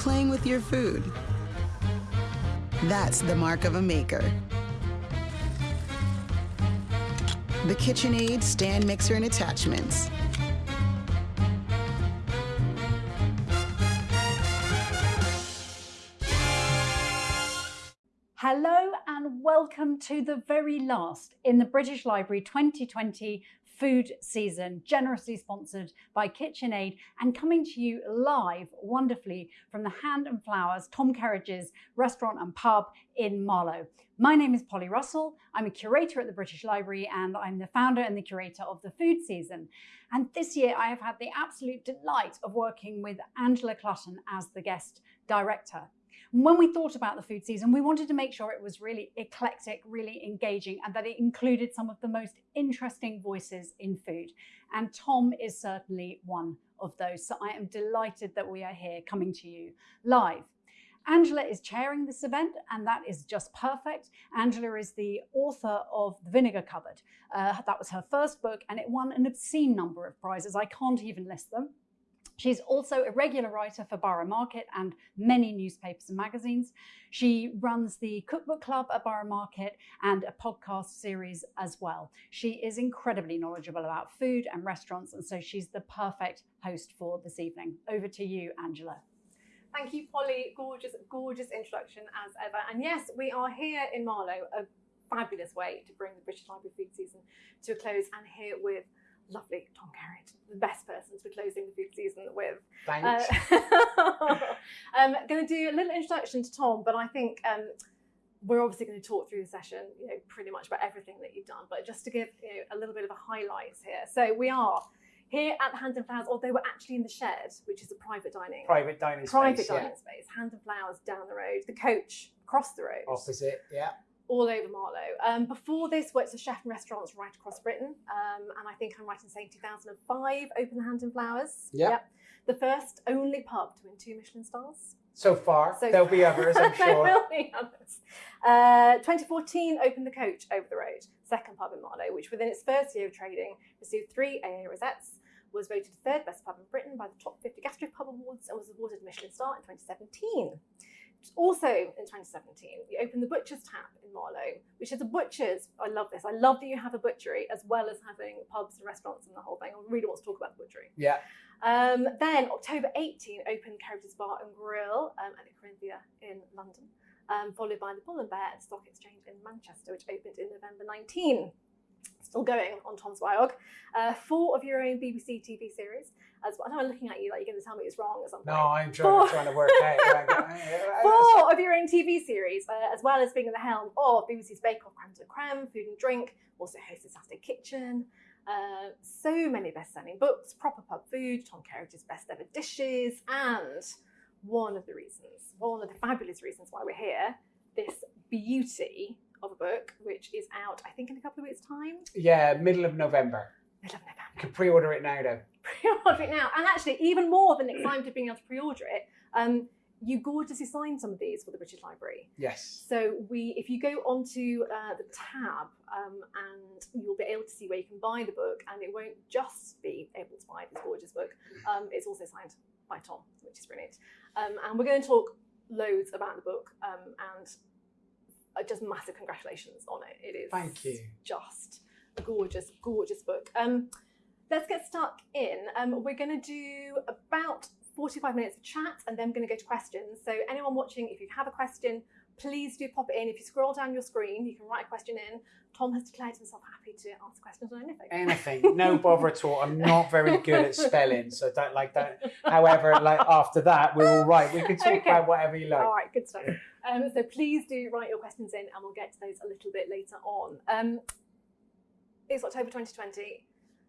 playing with your food. That's the mark of a maker. The KitchenAid stand mixer and attachments. Hello and welcome to the very last in the British Library 2020 food season, generously sponsored by KitchenAid and coming to you live wonderfully from the Hand and Flowers Tom Kerridge's restaurant and pub in Marlow. My name is Polly Russell. I'm a curator at the British Library and I'm the founder and the curator of the food season. And this year I have had the absolute delight of working with Angela Clutton as the guest director. When we thought about the food season, we wanted to make sure it was really eclectic, really engaging, and that it included some of the most interesting voices in food. And Tom is certainly one of those. So I am delighted that we are here coming to you live. Angela is chairing this event, and that is just perfect. Angela is the author of The Vinegar Cupboard. Uh, that was her first book, and it won an obscene number of prizes. I can't even list them. She's also a regular writer for Borough Market and many newspapers and magazines. She runs the Cookbook Club at Borough Market and a podcast series as well. She is incredibly knowledgeable about food and restaurants, and so she's the perfect host for this evening. Over to you, Angela. Thank you, Polly. Gorgeous, gorgeous introduction as ever. And yes, we are here in Marlow, a fabulous way to bring the British Library food season to a close and here with lovely the best person to be closing the food season with. Thanks. Uh, I'm going to do a little introduction to Tom, but I think um, we're obviously going to talk through the session, you know, pretty much about everything that you've done, but just to give you know, a little bit of a highlights here. So we are here at the Hand and Flowers, although we're actually in the shed, which is a private dining. Private dining private space. dining yeah. space. Hand and Flowers down the road. The coach across the road Opposite, yeah. All over Marlow. Um, before this, worked as a chef in restaurants right across Britain, um, and I think I'm right in saying 2005, opened the Hand and Flowers. Yeah. Yep. The first only pub to win two Michelin stars. So far, So there'll be others, I'm sure. there will be others. Uh, 2014, opened the Coach over the road, second pub in Marlow, which within its first year of trading received three AA rosettes, was voted third best pub in Britain by the Top 50 Gastro Pub Awards, and was awarded a Michelin star in 2017. Also in 2017, we opened the Butcher's Tap in Marlow, which is a butcher's. I love this. I love that you have a butchery as well as having pubs and restaurants and the whole thing. I really want to talk about the butchery. Yeah. Um, then October 18 opened Kerridge's Bar and Grill um, at the Corinthia in London, um, followed by the Bull and Bear at Stock Exchange in Manchester, which opened in November 19. Still going on Tom's Biog. Uh, four of your own BBC TV series. As well. I know I'm looking at you like you're going to tell me it's wrong at some point. No, I'm trying, Four. trying to work out. Four of your own TV series, uh, as well as being at the helm of BBC's Bake Off, Creme de Creme, Food and Drink, also hosted Saturday Kitchen. Uh, so many best-selling books, proper pub food, Tom Kerridge's best ever dishes, and one of the reasons, one of the fabulous reasons why we're here, this beauty of a book, which is out, I think, in a couple of weeks' time, Yeah, middle of November. middle of You November. can pre-order it now, though. pre-order it now. And actually, even more than excited being able to pre-order it, um, you gorgeously signed some of these for the British Library. Yes. So we, if you go onto uh, the tab, um, and you'll be able to see where you can buy the book, and it won't just be able to buy this gorgeous book. Um, it's also signed by Tom, which is brilliant. Um, and we're going to talk loads about the book, um, and just massive congratulations on it. It is Thank you. just a gorgeous, gorgeous book. Um, let's get stuck in. Um, we're going to do about 45 minutes of chat and then we're going to go to questions. So anyone watching, if you have a question, please do pop it in. If you scroll down your screen, you can write a question in. Tom has declared himself happy to answer questions on anything. Anything. No bother at all. I'm not very good at spelling, so don't like that. However, like after that, we're all right. We can talk Okay. about whatever you like. All right, good stuff. Um, so please do write your questions in and we'll get to those a little bit later on. Um, it's October 2020.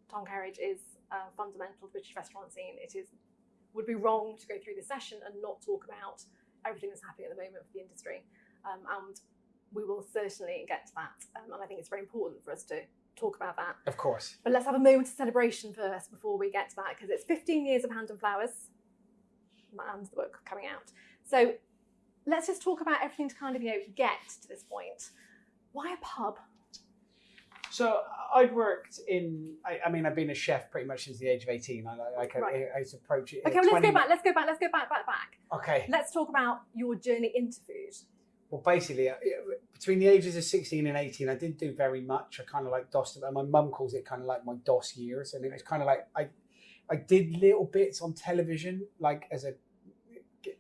Tom Kerridge is uh, fundamental to the British restaurant scene. It is would be wrong to go through this session and not talk about everything that's happening at the moment for the industry. Um, and we will certainly get to that. Um, and I think it's very important for us to talk about that. Of course. But let's have a moment of celebration first before we get to that, because it's 15 years of Hand and Flowers and the book coming out. So let's just talk about everything to kind of, you know, get to this point. Why a pub? So I'd worked in. I, I mean, I've been a chef pretty much since the age of eighteen. I like. I, Right. I, I approach it. Okay, well, let's go back. Let's go back. Let's go back, back, back. Okay. Let's talk about your journey into food. Well, basically, uh, between the ages of 16 and 18, I didn't do very much. I kind of like DOS. My mum calls it kind of like my DOS years. And it was kind of like I, I did little bits on television, like as a,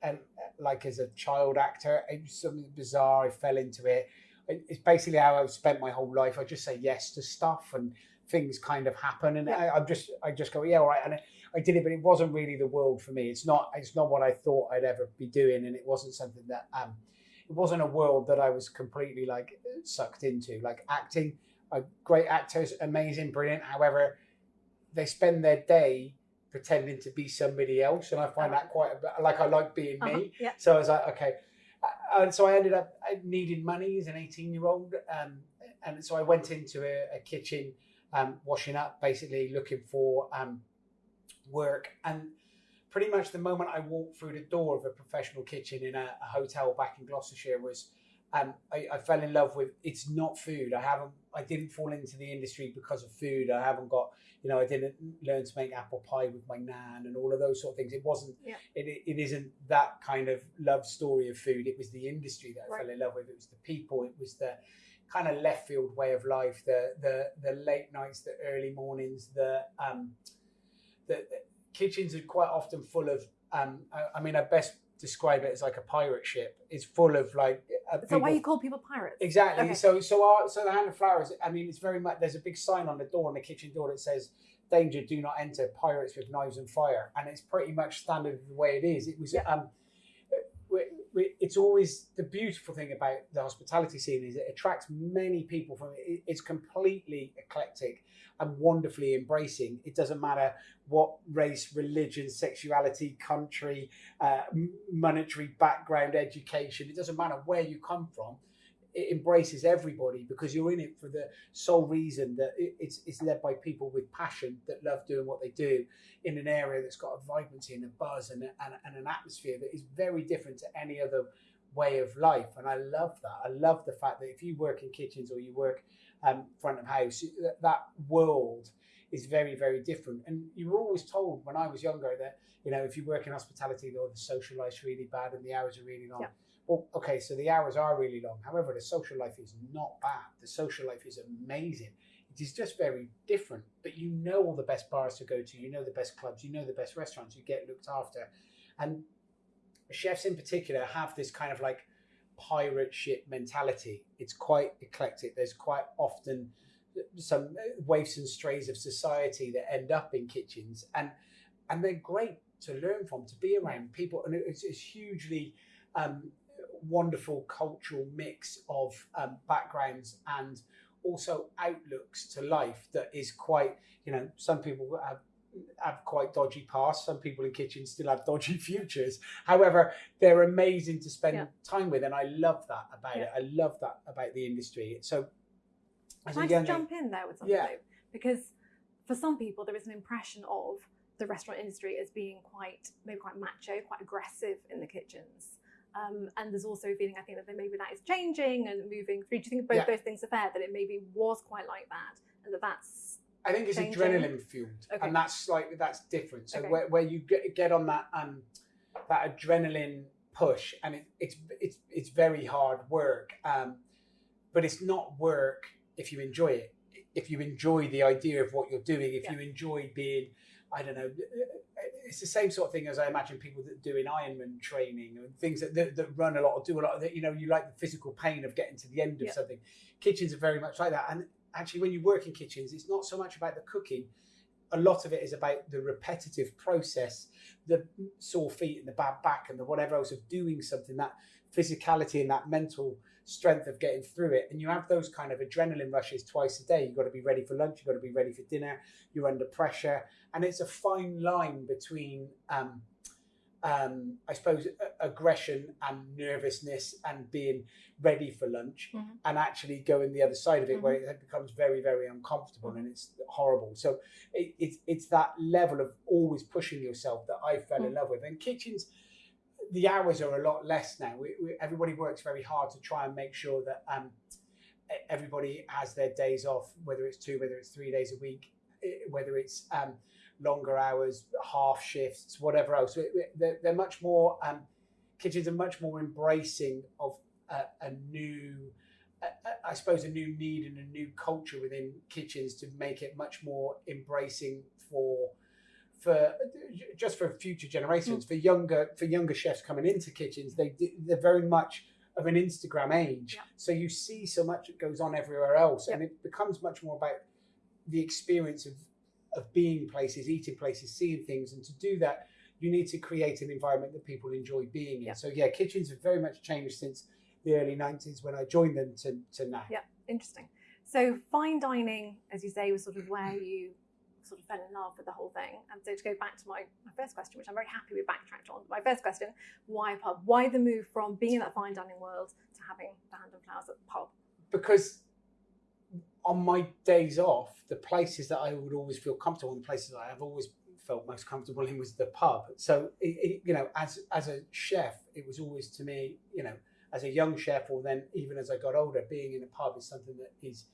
and like as a child actor. It was something bizarre. I fell into it. It- It's basically how I've spent my whole life. I just say yes to stuff and things kind of happen. And I, I'm just, I just go, yeah, all right. And I, I did it, but it wasn't really the world for me. It's not, it's not what I thought I'd ever be doing. And it wasn't something that, um, it wasn't a world that I was completely like sucked into. Like acting, uh, great actors, amazing, brilliant. However, they spend their day pretending to be somebody else, and I find that quite a bit, like I like being Uh-huh, me. yeah. So I was like, okay, Uh, and so I ended up needing money as an eighteen-year-old, um, and so I went into a, a kitchen, um, washing up, basically looking for um, work and pretty much the moment I walked through the door of a professional kitchen in a, a hotel back in Gloucestershire was um, I, I fell in love with it's not food. I haven't I didn't fall into the industry because of food. I haven't got you know I didn't learn to make apple pie with my nan and all of those sort of things. It wasn't Yeah. it, it isn't that kind of love story of food. It was the industry that I Right. fell in love with. It was the people. It was the kind of left field way of life. The the the late nights, the early mornings, the um the, the kitchens are quite often full of um I, I mean I best describe it as like a pirate ship. It's full of like uh, So why people- you call people pirates? Exactly. Okay. So so our so the hand of flowers. I mean, it's very much. There's a big sign on the door on the kitchen door that says "Danger, do not enter. Pirates with knives and fire." And it's pretty much standard the way it is. It was. Yeah. Um, it's always the beautiful thing about the hospitality scene is it attracts many people from it. It's completely eclectic and wonderfully embracing. It doesn't matter what race, religion, sexuality, country, uh, monetary background, education. It doesn't matter where you come from. It embraces everybody because you're in it for the sole reason that it's it's led by people with passion that love doing what they do in an area that's got a vibrancy and a buzz and, a, and, and an atmosphere that is very different to any other way of life. And I love that. I love the fact that if you work in kitchens or you work um, front of house, that, that world is very, very different. And you were always told when I was younger that, you know, if you work in hospitality, the social life's really bad and the hours are really long. Yeah. Well, okay, so the hours are really long. However, the social life is not bad. The social life is amazing. It is just very different. But you know all the best bars to go to, you know the best clubs, you know the best restaurants, you get looked after. And chefs in particular have this kind of like pirate ship mentality. It's quite eclectic. There's quite often some waifs and strays of society that end up in kitchens and and they're great to learn from to be around people and it's, it's hugely um, wonderful cultural mix of um, backgrounds and also outlooks to life that is quite you know some people have have quite dodgy pasts some people in kitchens still have dodgy futures however they're amazing to spend Yeah. time with and i love that about Yeah. it i love that about the industry so as Can I just jump in there with something? Yeah. though? Because for some people, there is an impression of the restaurant industry as being quite, maybe quite macho, quite aggressive in the kitchens. Um, and there's also a feeling, I think, that maybe that is changing and moving through. Do you think both Yeah. those things are fair? That it maybe was quite like that, and that that's I think it's changing. adrenaline fueled, Okay. and that's like that's different. So Okay. where, where you get, get on that um that adrenaline push, and it, it's it's it's very hard work, um, but it's not work if you enjoy it. If you enjoy the idea of what you're doing, if Yeah. you enjoy being, I don't know, it's the same sort of thing as I imagine people that do in Ironman training and things that, that, that run a lot or do a lot. That, you know, you like the physical pain of getting to the end of Yeah. something. Kitchens are very much like that, and actually, when you work in kitchens, it's not so much about the cooking. A lot of it is about the repetitive process, the sore feet and the bad back and the whatever else of doing something, that physicality and that mental strength of getting through it. And you have those kind of adrenaline rushes twice a day. You've got to be ready for lunch, you've got to be ready for dinner, you're under pressure. And it's a fine line between, um, um, I suppose, aggression and nervousness and being ready for lunch Mhm. and actually going the other side of it where it becomes very, very uncomfortable and it's horrible. So it, it's, it's that level of always pushing yourself that I fell in love with. And kitchens, the hours are a lot less now. We, we, everybody works very hard to try and make sure that um, everybody has their days off, whether it's two, whether it's three days a week, whether it's um, longer hours, half shifts, whatever else. They're, they're much more, um, kitchens are much more embracing of a, a new, I suppose, a new need and a new culture within kitchens to make it much more embracing for for just for future generations hmm. for younger for younger chefs coming into kitchens they they're very much of an instagram age Yeah. so you see so much that goes on everywhere else and it becomes much more about the experience of of being places eating places seeing things and to do that you need to create an environment that people enjoy being in so yeah kitchens have very much changed since the early 90s when i joined them to, to now Yeah. Interesting. So fine dining, as you say, was sort of where hmm. you sort of fell in love with the whole thing. And so to go back to my, my first question, which I'm very happy we backtracked on. My first question, why a pub? Why the move from being in that fine dining world to having the hand and flowers at the pub? because on my days off, the places that I would always feel comfortable, and the places that I've always felt most comfortable in was the pub. So, it, it, you know, as as a chef, it was always to me, you know, as a young chef, or then even as I got older, being in a pub is something that is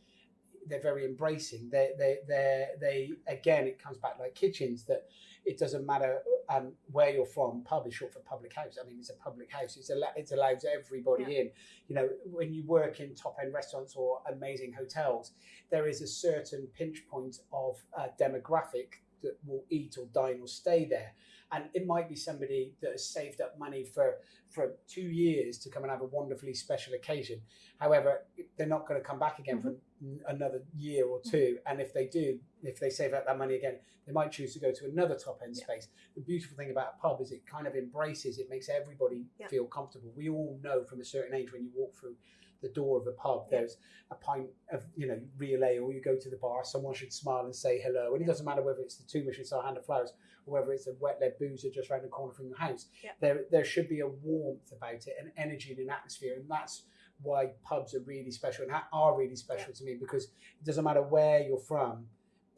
they're very embracing. They they they they again, it comes back like kitchens that it doesn't matter um, where you're from. Pub is short for public house. I mean, it's a public house. It's a it allows everybody in. You know, when you work in top end restaurants or amazing hotels, there is a certain pinch point of uh, demographic that will eat or dine or stay there. And it might be somebody that has saved up money for for two years to come and have a wonderfully special occasion. However, they're not going to come back again for n- another year or mm. two. And if they do, if they save up that money again, they might choose to go to another top end Yeah. space. The beautiful thing about a pub is it kind of embraces, it makes everybody Yeah. feel comfortable. We all know from a certain age when you walk through the door of a pub, Yeah. there's a pint of, you know, real ale, you go to the bar, someone should smile and say hello. And it doesn't matter whether it's the two Michelin star hand of flowers or whether it's a wet led boozer just around the corner from your house. Yeah. There there should be a warmth about it, an energy and an atmosphere. And that's why pubs are really special and are really special to me because it doesn't matter where you're from,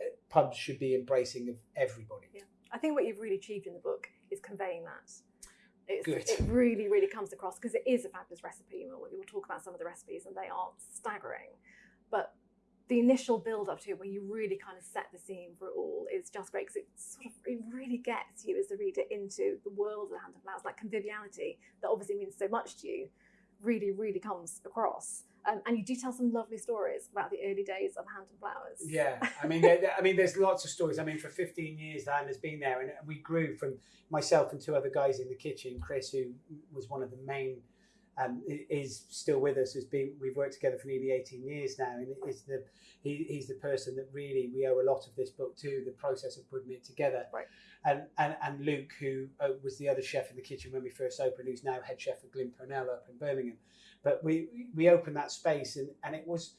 eh, pubs should be embracing of everybody. Yeah. I think what you've really achieved in the book is conveying that. It's, Good. It really, really comes across because it is a fabulous recipe. We'll, we'll talk about some of the recipes and they are staggering. But the initial build up to it, where you really kind of set the scene for it all, is just great because it sort of it really gets you as the reader into the world of the Hand of Flowers, like conviviality that obviously means so much to you, really, really comes across. Um, and you do tell some lovely stories about the early days of Hand and Flowers. Yeah, I mean, there, there- I mean, there's lots of stories. I mean, for 15 years, hand has been there, and we grew from myself and two other guys in the kitchen. Chris, who was one of the main, um, is still with us. Has been we've worked together for nearly 18 years now, and is the he, he's the person that really we owe a lot of this book to. The process of putting it together, Right. and and and Luke, who uh, was the other chef in the kitchen when we first opened, who's now head chef at Glyn up in Birmingham. But we we opened that space, and and it was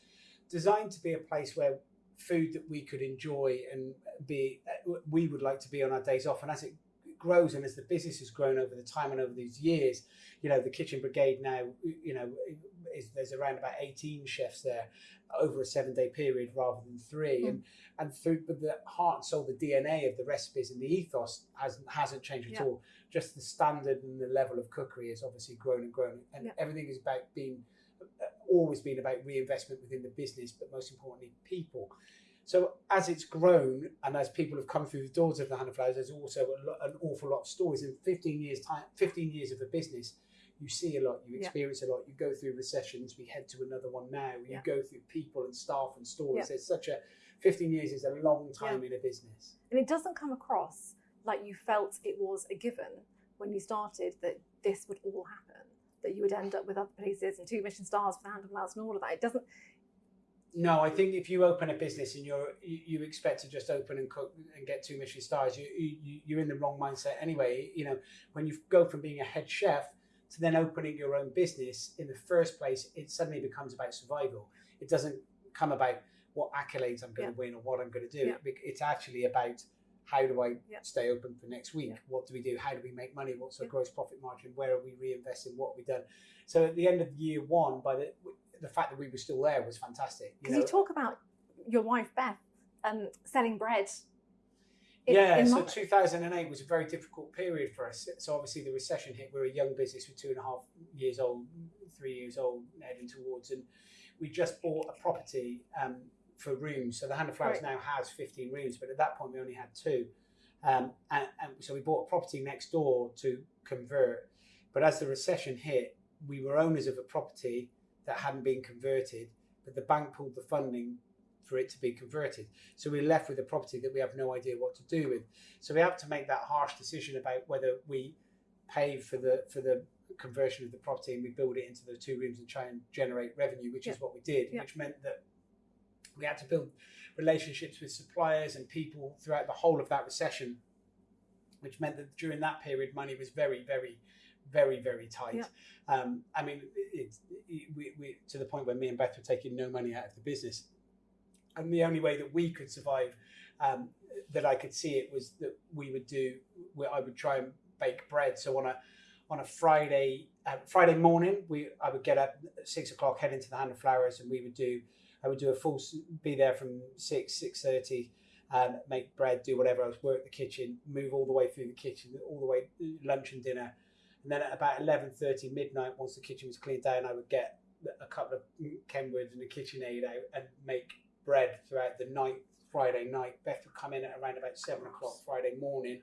designed to be a place where food that we could enjoy and be uh, we would like to be on our days off and as it grows and as the business has grown over the time and over these years you know the kitchen brigade now you know is there's around about 18 chefs there over a seven day period rather than three Mm. and and through but the heart and soul the dna of the recipes and the ethos hasn't hasn't changed at Yeah. all just the standard and the level of cookery has obviously grown and grown and Yeah. everything is about being always been about reinvestment within the business, but most importantly, people. So as it's grown and as people have come through the doors of the Hand of Flowers, there's also a lot, an awful lot of stories. In 15 years time, 15 years of a business, you see a lot, you Yeah. experience a lot, you go through recessions. We head to another one now. You Yeah. go through people and staff and stories. Yeah. There's such a 15 years is a long time in a business. And it doesn't come across like you felt it was a given when you started that this would all happen, that you would end up with other places and two Michelin stars for the Hand of Flowers and all of that. It doesn't. No, I think if you open a business and you're you, you expect to just open and cook and get two Michelin stars, you, you you're in the wrong mindset anyway. You know, when you go from being a head chef to then opening your own business in the first place, it suddenly becomes about survival. It doesn't come about what accolades I'm going Yeah. to win or what I'm going to do. Yeah. It's actually about how do I Yeah. stay open for next week? What do we do? How do we make money? What's our gross profit margin? Where are we reinvesting? What have we done? So at the end of year one, by the the fact that we were still there was fantastic. Because you, talk about your wife, Beth, um, selling bread. in- yeah, in so London. 2008 was a very difficult period for us. So obviously the recession hit. We're a young business with two and a half years old, three years old, heading towards, and we just bought a property um, for rooms. So the Hand of Flowers Right. now has 15 rooms, but at that point we only had two. Um, and, and so we bought a property next door to convert. But as the recession hit, we were owners of a property that hadn't been converted, but the bank pulled the funding for it to be converted. So we're left with a property that we have no idea what to do with. So we have to make that harsh decision about whether we pay for the for the conversion of the property and we build it into the two rooms and try and generate revenue, which is what we did, Yeah. which meant that we had to build relationships with suppliers and people throughout the whole of that recession, which meant that during that period money was very, very, very, very tight. Yeah. Um, I mean, it's it, we, we, to the point where me and Beth were taking no money out of the business, and the only way that we could survive, um, that I could see it was that we would do, where I would try and bake bread. So on a on a Friday uh, Friday morning, we I would get up at six o'clock, head into the Hand of Flowers, and we would do I would do a full be there from six six thirty. Um, make bread, do whatever else, work the kitchen, move all the way through the kitchen, all the way lunch and dinner, and then at about eleven thirty midnight, once the kitchen was cleaned down, I would get a couple of Kenwoods and a KitchenAid out and make bread throughout the night. Friday night, Beth would come in at around about seven o'clock Friday morning,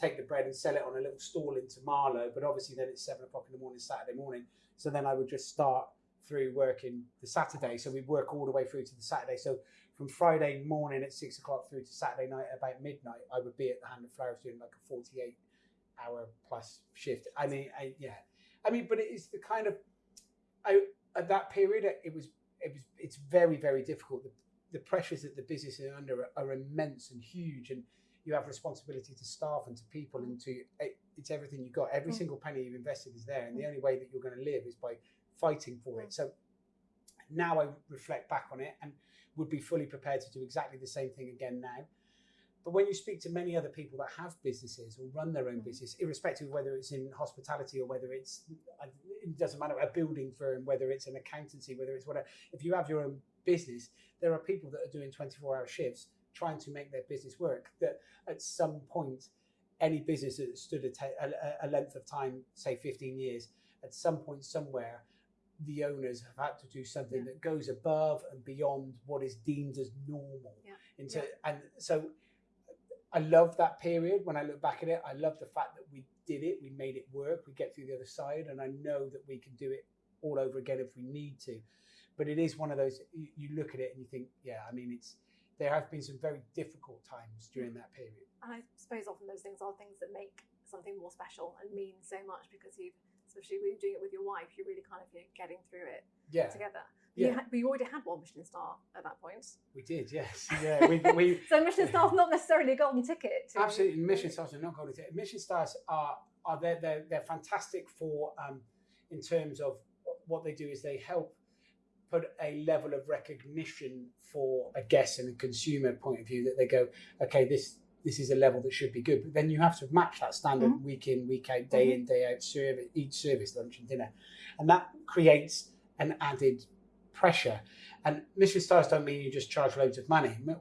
take the bread and sell it on a little stall into Marlow. But obviously, then it's seven o'clock in the morning Saturday morning. So then I would just start through working the Saturday. So we'd work all the way through to the Saturday. So from Friday morning at six o'clock through to Saturday night about midnight, I would be at the Hand of Flowers doing like a 48 hour plus shift. I mean, I, yeah, I mean, but it's the kind of, I, at that period, it was, it was, it's very, very difficult. The, the pressures that the business is under are, are immense and huge. And you have responsibility to staff and to people and to, it, it's everything you've got. Every Mm. single penny you've invested is there. And the only way that you're going to live is by fighting for it. So now I reflect back on it and would be fully prepared to do exactly the same thing again now. But when you speak to many other people that have businesses or run their own Mhm. business, irrespective of whether it's in hospitality or whether it's, it doesn't matter, a building firm, whether it's an accountancy, whether it's whatever, if you have your own business, there are people that are doing 24 hour shifts trying to make their business work. That at some point, any business that stood a, a, a length of time, say 15 years, at some point somewhere, the owners have had to do something Yeah. that goes above and beyond what is deemed as normal. Yeah. Into Yeah. and so I love that period. When I look back at it, I love the fact that we did it, we made it work, we get through the other side, and I know that we can do it all over again if we need to. But it is one of those you, you look at it and you think, yeah, I mean, it's there have been some very difficult times during that period. And I suppose often those things are things that make something more special and mean so much because you've, especially when you're doing it with your wife, you're really kind of you know, getting through it Yeah, together. Yeah. You, had, you already had one Michelin star at that point. we did. Yes, yeah, we, we So Michelin star's not necessarily a golden ticket. To, Absolutely, Michelin stars are not going to. Michelin stars are are they're they're, they're fantastic for um, in terms of what they do is they help put a level of recognition for a guest and a consumer point of view that they go, okay, this this is a level that should be good, but then you have to match that standard Mhm. week in, week out, day in, day out, service each service, lunch and dinner, and that creates an added pressure. And Michelin stars don't mean you just charge loads of money. Uh,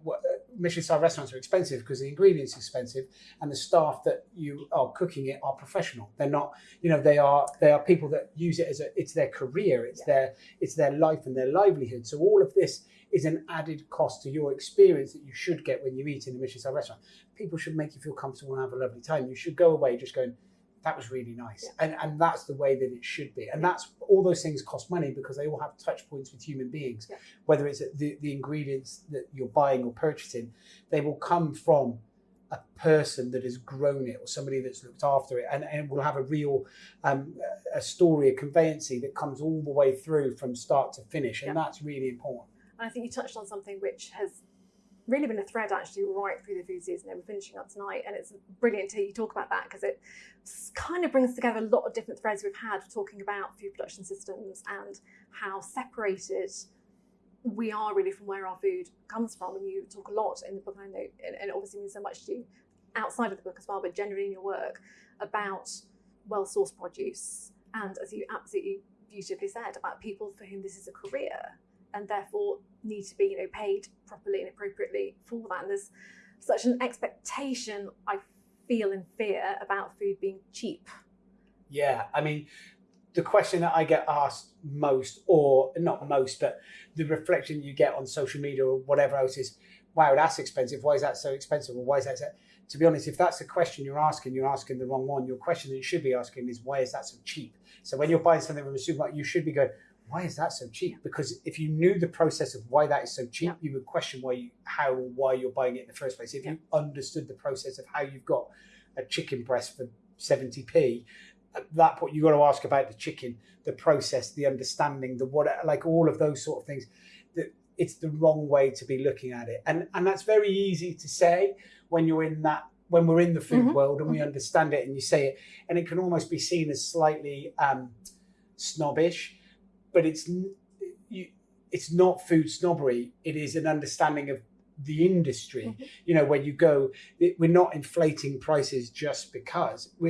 Michelin star restaurants are expensive because the ingredients are expensive, and the staff that you are cooking it are professional. They're not, you know, they are they are people that use it as a it's their career, it's Yeah. their it's their life and their livelihood. So all of this is an added cost to your experience that you should get when you eat in a Michelin star restaurant. People should make you feel comfortable and have a lovely time. You should go away just going, that was really nice. Yeah. And and that's the way that it should be. And that's all those things cost money because they all have touch points with human beings. Yeah. Whether it's the, the ingredients that you're buying or purchasing, they will come from a person that has grown it or somebody that's looked after it and, and will have a real um, a story, a conveyancy that comes all the way through from start to finish. And Yeah. that's really important. And I think you touched on something which has really been a thread actually right through the food season. And we're finishing up tonight, and it's brilliant to you talk about that because it kind of brings together a lot of different threads we've had talking about food production systems and how separated we are really from where our food comes from. And you talk a lot in the book, and I know, and, and it obviously means so much to you outside of the book as well, but generally in your work about well sourced produce. And as you absolutely beautifully said, about people for whom this is a career and therefore need to be you know paid properly and appropriately for that. And there's such an expectation I feel and fear about food being cheap. Yeah, I mean, the question that I get asked most, or not most, but the reflection you get on social media or whatever else is, wow, that's expensive. Why is that so expensive? Or why is that so? To be honest, if that's the question you're asking, you're asking the wrong one. Your question that you should be asking is, why is that so cheap? So when you're buying something from a supermarket, you should be going, why is that so cheap? Because if you knew the process of why that is so cheap, Yeah. you would question why you, how, or why you're buying it in the first place. If you understood the process of how you've got a chicken breast for 70p, at that point, you've got to ask about the chicken, the process, the understanding, the what, like all of those sort of things. That it's the wrong way to be looking at it, and and that's very easy to say when you're in that when we're in the food Mhm. world and we understand it, and you say it, and it can almost be seen as slightly um, snobbish, but it's you, it's not food snobbery. It is an understanding of the industry. Mhm. You know, when you go, it, we're not inflating prices just because we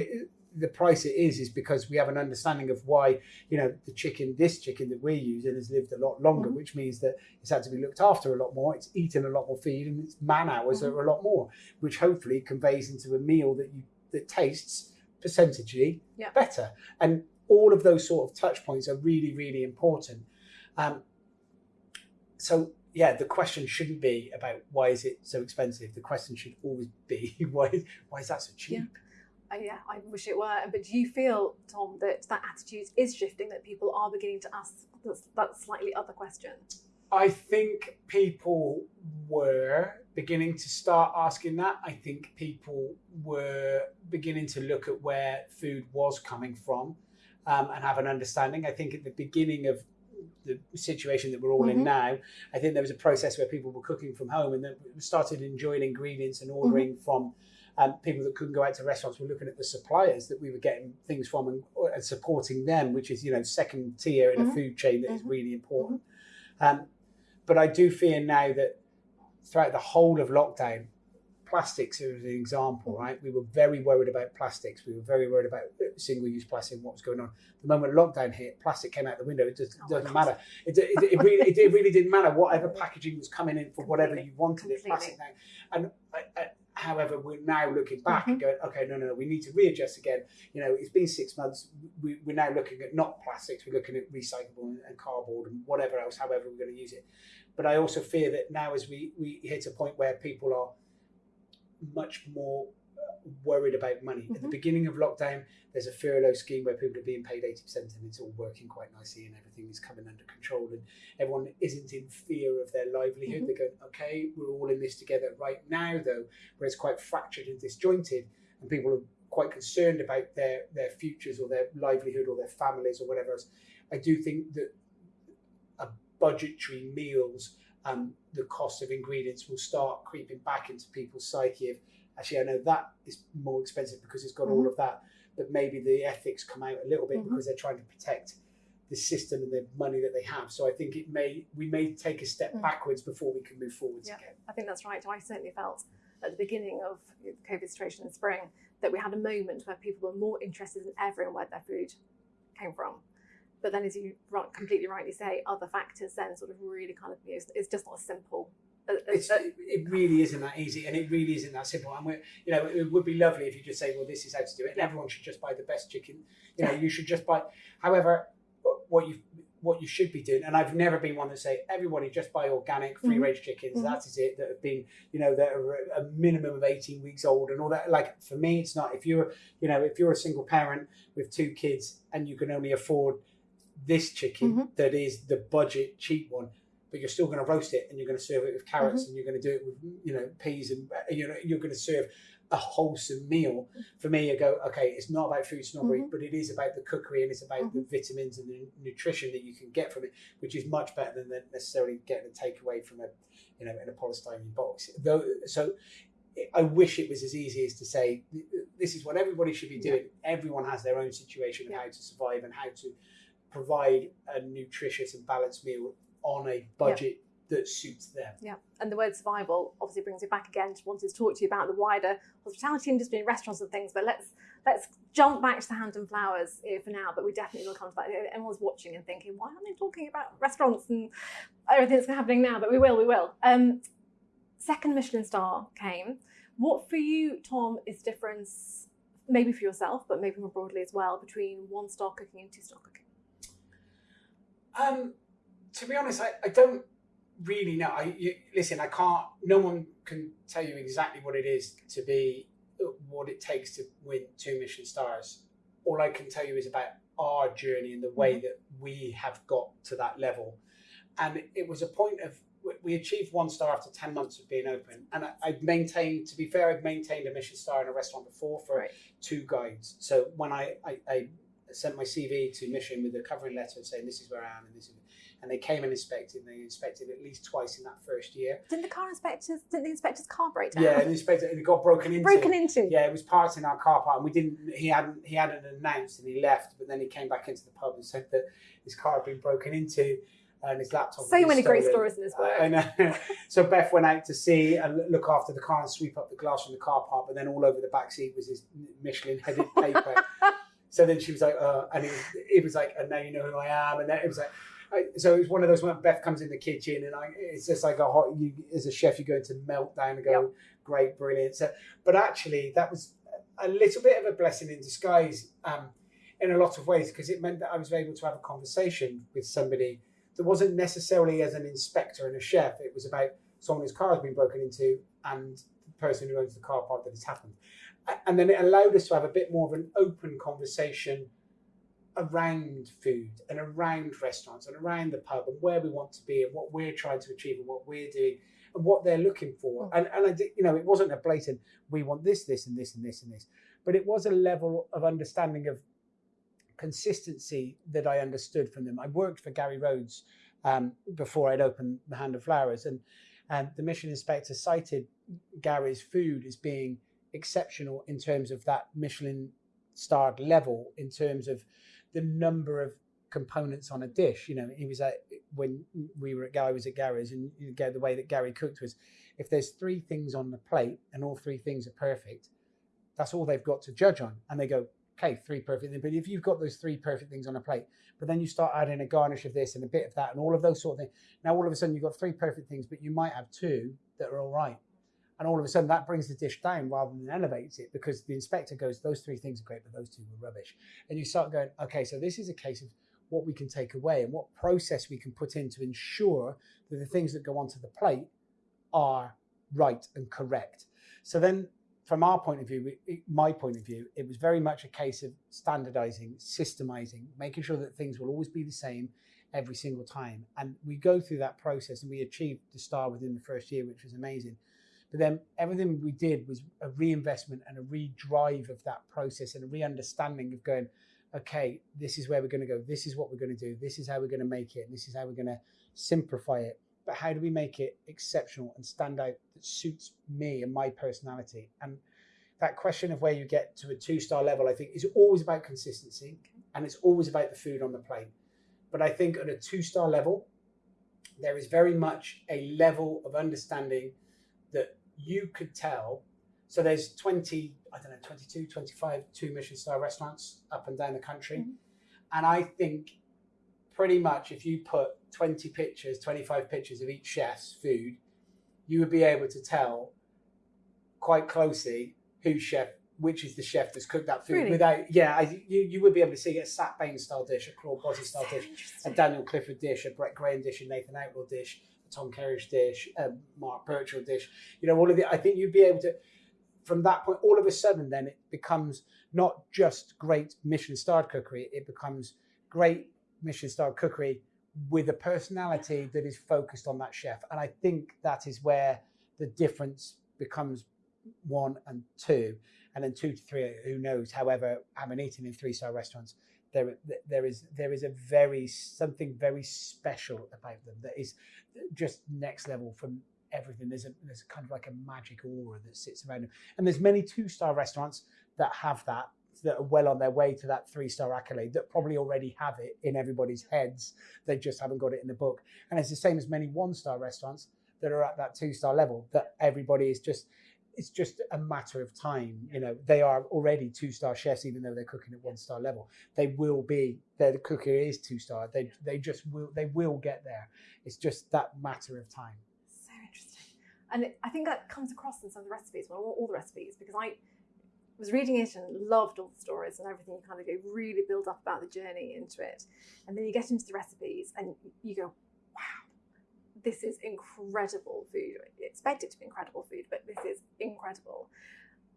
the price it is is because we have an understanding of why you know the chicken this chicken that we're using has lived a lot longer Mhm. which means that it's had to be looked after a lot more it's eaten a lot more feed and its man hours Mhm. are a lot more which hopefully conveys into a meal that you that tastes percentagely Yeah. better and all of those sort of touch points are really really important um, so yeah the question shouldn't be about why is it so expensive the question should always be why is, why is that so cheap Uh, yeah, I wish it were. But do you feel, Tom, that that attitude is shifting? That people are beginning to ask that slightly other question? I think people were beginning to start asking that. I think people were beginning to look at where food was coming from um, and have an understanding. I think at the beginning of the situation that we're all in Mhm. now, I think there was a process where people were cooking from home and then started enjoying ingredients and ordering from um, people that couldn't go out to restaurants We're looking at the suppliers that we were getting things from and, and supporting them, which is you know second tier in a Mhm. food chain that is really important. Um, but I do fear now that throughout the whole of lockdown, plastics is an example, Mhm. right? We were very worried about plastics. We were very worried about single-use plastic and what was going on. The moment lockdown hit, plastic came out the window. It just Oh doesn't matter. It, it, it, really, it, it really didn't matter. Whatever packaging was coming in for whatever you wanted it, Completely. plastic now. And I, I, however, we're now looking back and Mhm. going, okay, no, no, no, we need to readjust again. You know, it's been six months. We, we're now looking at not plastics. We're looking at recyclable and, and cardboard and whatever else, however we're going to use it. But I also fear that now, as we, we hit a point where people are much more uh, worried about money. At the Mhm. beginning of lockdown, there's a furlough scheme where people are being paid 80% and it's all working quite nicely and everything is coming under control and everyone isn't in fear of their livelihood. Mhm. They go, okay, we're all in this together right now, though, where it's quite fractured and disjointed and people are quite concerned about their, their futures or their livelihood or their families or whatever else. I do think that a budgetary meals um, the cost of ingredients will start creeping back into people's psyche of actually I know that is more expensive because it's got all Mhm. of that, but maybe the ethics come out a little bit Mhm. because they're trying to protect the system and the money that they have. So I think it may we may take a step Mm. backwards before we can move forwards Yeah. again. I think that's right. I certainly felt at the beginning of the COVID situation in spring that we had a moment where people were more interested than ever in where their food came from. But then, as you ri- completely rightly say, other factors then sort of really kind of, you know, it's- just not as simple. as- as- It's, it really isn't that easy, and it really isn't that simple. And we're, you know, it would be lovely if you just say, "Well, this is how to do it," and everyone should just buy the best chicken. You know, you should just buy. However, what you what you should be doing, and I've never been one to say everybody just buy organic, free range chickens. Mhm. That is it. That have been, you know, that are a minimum of eighteen weeks old and all that. Like for me, it's not. If you're, you know, if you're a single parent with two kids and you can only afford this chicken Mhm. that is the budget cheap one but you're still going to roast it and you're going to serve it with carrots Mm-hmm. and you're going to do it with you know peas and uh, you know you're going to serve a wholesome meal for me I go okay it's not about food snobbery Mhm. but it is about the cookery and it's about the vitamins and the nutrition that you can get from it which is much better than necessarily getting a takeaway from a you know in a polystyrene box though so I wish it was as easy as to say this is what everybody should be doing. Everyone has their own situation of Yeah. how to survive and how to provide a nutritious and balanced meal on a budget that suits them. Yeah, and the word survival obviously brings me back again to wanting to talk to you about the wider hospitality industry and restaurants and things. But let's let's jump back to the hand and flowers here for now. But we definitely will come to that. Everyone's watching and thinking, why aren't they talking about restaurants and everything that's happening now? But we will, we will. Um, second Michelin star came. What for you, Tom, is the difference maybe for yourself, but maybe more broadly as well, between one star cooking and two star cooking? Um, to be honest, I, I don't really know. I you, listen. I can't. No one can tell you exactly what it is to be what it takes to win two Michelin stars. All I can tell you is about our journey and the way that we have got to that level. And it was a point of we achieved one star after 10 months of being open. And I, have maintained, to be fair, I've maintained a Michelin star in a restaurant before for Right. two guides. So when I, I, I sent my CV to Michelin with a covering letter saying this is where I am and this is, and they came and inspected, and they inspected at least twice in that first year. Didn't the car inspectors, didn't the inspector's car break down? Yeah, the inspector, it got broken into. Broken into? Yeah, it was parked in our car park, and we didn't. He hadn't. He hadn't announced, and he left. But then he came back into the pub and said that his car had been broken into, and his laptop. So many great stories in this book. I know. so Beth went out to see and look after the car and sweep up the glass from the car park, but then all over the back seat was his Michelin headed paper. so then she was like, uh, and it was, it was like, and now you know who I am, and then it was like. So it was one of those when Beth comes in the kitchen and I, it's just like a hot. You as a chef, you're going to melt down and go, Yep. great, brilliant. So, but actually, that was a little bit of a blessing in disguise um, in a lot of ways because it meant that I was able to have a conversation with somebody that wasn't necessarily as an inspector and a chef. It was about someone whose car has been broken into and the person who owns the car park that has happened. And then it allowed us to have a bit more of an open conversation around food and around restaurants and around the pub and where we want to be and what we're trying to achieve and what we're doing and what they're looking for. And and I did, you know, it wasn't a blatant we want this, this, and this, and this, and this, but it was a level of understanding of consistency that I understood from them. I worked for Gary Rhodes um, before I'd opened the Hand of Flowers, and and the Michelin inspector cited Gary's food as being exceptional in terms of that Michelin starred level, in terms of the number of components on a dish. You know, he was at when we were at Gary was at Gary's, and you the way that Gary cooked was, if there's three things on the plate and all three things are perfect, that's all they've got to judge on, and they go, okay, three perfect things. But if you've got those three perfect things on a plate, but then you start adding a garnish of this and a bit of that and all of those sort of things. Now all of a sudden you've got three perfect things, but you might have two that are all right. And all of a sudden that brings the dish down rather than elevates it because the inspector goes, those three things are great, but those two were rubbish. And you start going, okay, so this is a case of what we can take away and what process we can put in to ensure that the things that go onto the plate are right and correct. So then from our point of view, my point of view, it was very much a case of standardizing, systemizing, making sure that things will always be the same every single time. And we go through that process and we achieved the star within the first year, which was amazing. Then everything we did was a reinvestment and a redrive of that process and a re-understanding of going, okay, this is where we're going to go. This is what we're going to do. This is how we're going to make it. This is how we're going to simplify it. But how do we make it exceptional and stand out that suits me and my personality? And that question of where you get to a two star level, I think, is always about consistency and it's always about the food on the plate. But I think at a two star level, there is very much a level of understanding you could tell. So there's 20, I don't know, 22, 25 two Michelin star restaurants up and down the country. Mhm. And I think pretty much if you put 20 pictures, 25 pictures of each chef's food, you would be able to tell quite closely who chef, which is the chef that's cooked that food Really? without, yeah, I, you, you would be able to see a Sat Bain style dish, a Claude Bosi style dish, a. Daniel Clifford dish, a Brett Graham dish, a Nathan Outlaw dish, Tom Kerridge dish, a Mark Birchall dish. You know, all of the. I think you'd be able to, from that point, all of a sudden, then it becomes not just great Michelin starred cookery. It becomes great Michelin starred cookery with a personality that is focused on that chef. And I think that is where the difference becomes one and two, and then two to three. Who knows? However, having eaten in three star restaurants, there there is there is a very something very special about them that is just next level from everything. There's a there's kind of like a magic aura that sits around them, and there's many two star restaurants that have that that are well on their way to that three star accolade that probably already have it in everybody's heads. They just haven't got it in the book, and it's the same as many one star restaurants that are at that two star level that everybody is just it's just a matter of time. You know, they are already two star chefs, even though they're cooking at one star level. They will be. Their cookery is two star. They they just will. They will get there. It's just that matter of time. So interesting. And it, I think that comes across in some of the recipes, well, all, all the recipes, because I, was reading it and loved all the stories and everything. You kind of go really build up about the journey into it, and then you get into the recipes and you go, this is incredible food. You expect it to be incredible food, but this is incredible.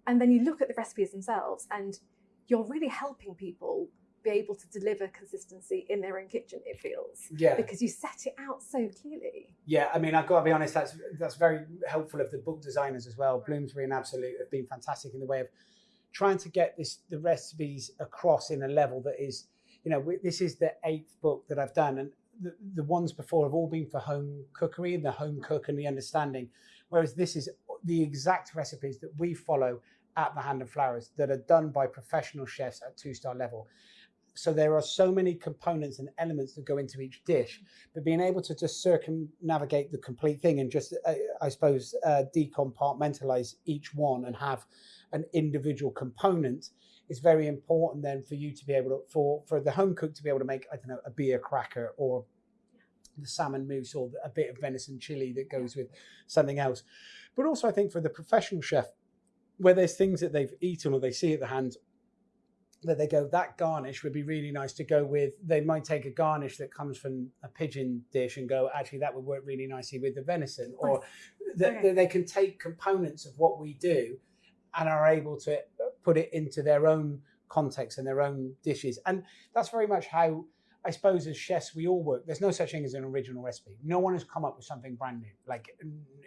And then you look at the recipes themselves, and you're really helping people be able to deliver consistency in their own kitchen. It feels Yeah. because you set it out so clearly. Yeah, I mean, I've got to be honest. That's that's very helpful of the book designers as well. Bloomsbury and Absolute have been fantastic in the way of trying to get this the recipes across in a level that is, you know, this is the eighth book that I've done, and the, the ones before have all been for home cookery and the home cook and the understanding, whereas this is the exact recipes that we follow at the Hand and Flowers that are done by professional chefs at two star level. So there are so many components and elements that go into each dish but being able to just circumnavigate the complete thing and just uh, i suppose uh, decompartmentalize each one and have an individual component is very important then for you to be able to for for the home cook to be able to make i don't know a beer cracker or the salmon mousse or a bit of venison chili that goes with something else. But also i think for the professional chef where there's things that they've eaten or they see at the hand that they go that garnish would be really nice to go with. They might take a garnish that comes from a pigeon dish and go actually that would work really nicely with the venison. Or Okay. that they can take components of what we do and are able to put it into their own context and their own dishes and that's very much how I suppose as chefs we all work. There's no such thing as an original recipe. No one has come up with something brand new. Like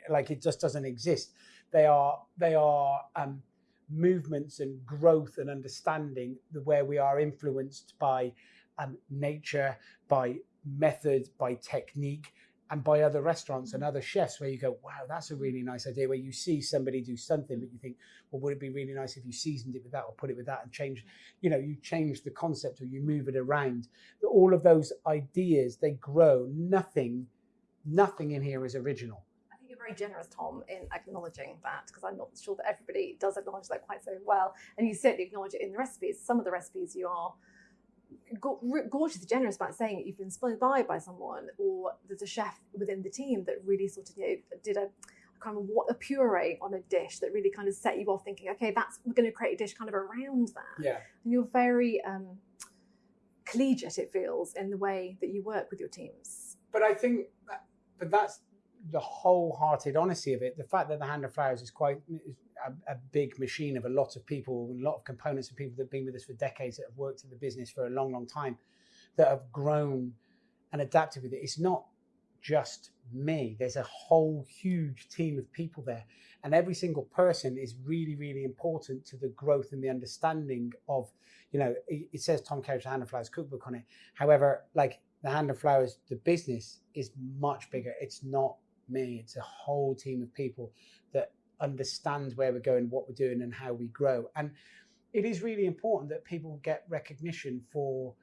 like it just doesn't exist. They are they are um, movements and growth and understanding the where we are influenced by um, nature, by method, by technique, and by other restaurants and other chefs where you go, wow, that's a really nice idea. Where you see somebody do something, but you think, well, would it be really nice if you seasoned it with that or put it with that and change, you know, you change the concept or you move it around. All of those ideas, they grow. Nothing, nothing in here is original. I think you're very generous, Tom, in acknowledging that because I'm not sure that everybody does acknowledge that quite so well. And you certainly acknowledge it in the recipes. Some of the recipes you are go- r- gorgeously generous about saying you've been inspired by by someone, or there's a chef within the team that really sort of you know, did a kind of what a puree on a dish that really kind of set you off thinking, okay, that's we're going to create a dish kind of around that. Yeah. And you're very um, collegiate, it feels, in the way that you work with your teams. But I think, that, but that's the wholehearted honesty of it. The fact that the Hand and Flowers is quite a, a big machine of a lot of people, a lot of components of people that have been with us for decades, that have worked in the business for a long, long time, that have grown and adapted with it. It's not just me. There's a whole huge team of people there, and every single person is really, really important to the growth and the understanding of. You know, it, it says Tom the Hand and Flowers cookbook on it. However, like the Hand and Flowers, the business is much bigger. It's not me. It's a whole team of people that understand where we're going, what we're doing, and how we grow. And it is really important that people get recognition for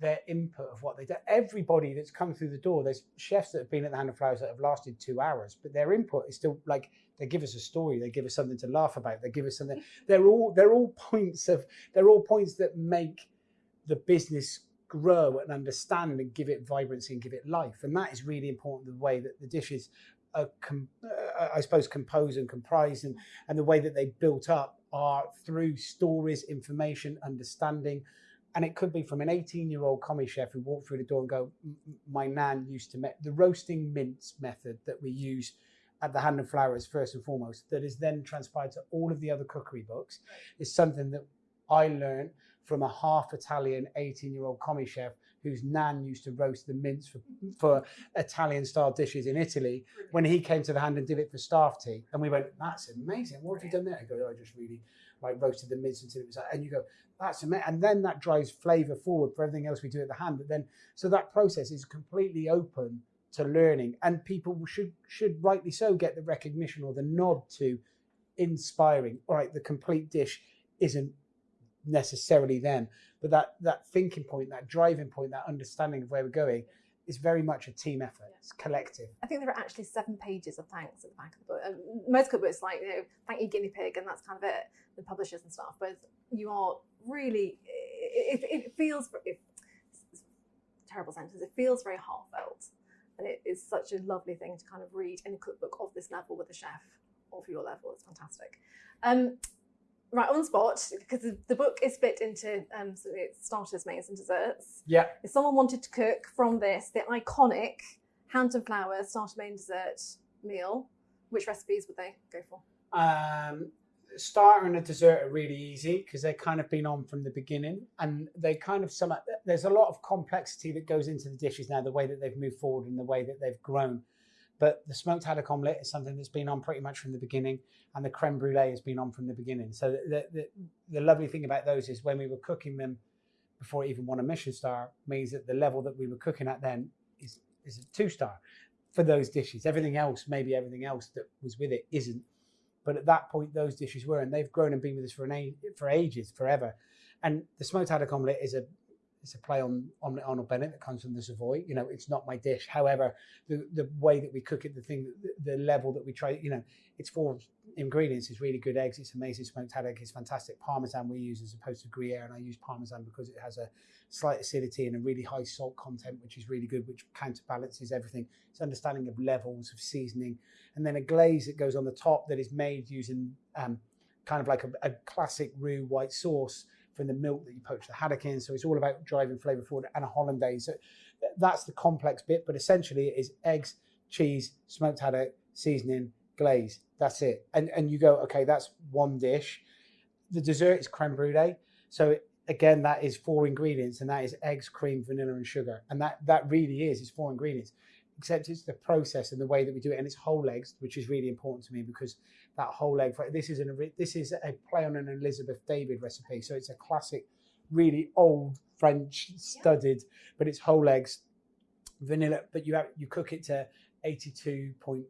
their input of what they do. Everybody that's come through the door, there's chefs that have been at the Hand and Flowers that have lasted two hours, but their input is still like they give us a story, they give us something to laugh about, they give us something. They're all they're all points of they're all points that make the business grow and understand and give it vibrancy and give it life. And that is really important. The way that the dishes are, uh, I suppose, composed and comprised, and, and the way that they built up are through stories, information, understanding. And it could be from an 18 year old commis chef who walked through the door and go, "M- m- My nan used to make the roasting mince method that we use at the Hand and Flowers, first and foremost, that is then transpired to all of the other cookery books, is something that I learned from a half Italian 18 year old commis chef whose nan used to roast the mince for, for Italian style dishes in Italy when he came to the hand and did it for staff tea. And we went, that's amazing. What have you done there? He goes, oh, I just really like roasted the mince until it was, like." and you go, that's amazing. And then that drives flavor forward for everything else we do at the hand. But then, so that process is completely open to learning and people should, should rightly so get the recognition or the nod to inspiring. All right, the complete dish isn't necessarily them, but that that thinking point, that driving point, that understanding of where we're going is very much a team effort. It's collective. I think there are actually seven pages of thanks at the back of the book. And most cookbooks like, you know, thank you guinea pig, and that's kind of it, the publishers and stuff. But you are really, it, it, it feels, it, terrible sentence, it feels very heartfelt. And it is such a lovely thing to kind of read in a cookbook of this level with a chef or for your level. It's fantastic. Um, right on the spot because the, book is split into um, so it's starters, mains, and desserts. Yeah. If someone wanted to cook from this, the iconic hand and flowers starter, main, dessert meal, which recipes would they go for? Um, starter and a dessert are really easy because they've kind of been on from the beginning and they kind of sum up there's a lot of complexity that goes into the dishes now the way that they've moved forward and the way that they've grown but the smoked haddock omelette is something that's been on pretty much from the beginning and the creme brulee has been on from the beginning. So the, the, the lovely thing about those is when we were cooking them before even won a Michelin star means that the level that we were cooking at then is, is a two star for those dishes. Everything else maybe everything else that was with it isn't. But at that point, those dishes were, and they've grown and been with us for an age, for ages, forever. And the smoked haddock omelette is a it's a play on omelette Arnold Bennett that comes from the Savoy. You know, it's not my dish. However, the the way that we cook it, the thing, the, the level that we try, you know, it's four ingredients. It's really good eggs. It's amazing smoked haddock. It's fantastic Parmesan we use as opposed to Gruyere, and I use Parmesan because it has a slight acidity and a really high salt content, which is really good, which counterbalances everything. It's understanding of levels of seasoning, and then a glaze that goes on the top that is made using um, kind of like a, a classic roux white sauce from the milk that you poach the haddock in. So it's all about driving flavour forward and a hollandaise. So that's the complex bit, but essentially it is eggs, cheese, smoked haddock, seasoning, glaze. That's it. And and you go, okay, that's one dish. The dessert is creme brulee. So again, that is four ingredients, and that is eggs, cream, vanilla, and sugar. And that that really is, it's four ingredients. Except it's the process and the way that we do it, and it's whole eggs, which is really important to me because that whole egg. This is an this is a play on an Elizabeth David recipe, so it's a classic, really old French studded, yeah. but it's whole eggs, vanilla. But you have you cook it to eighty two point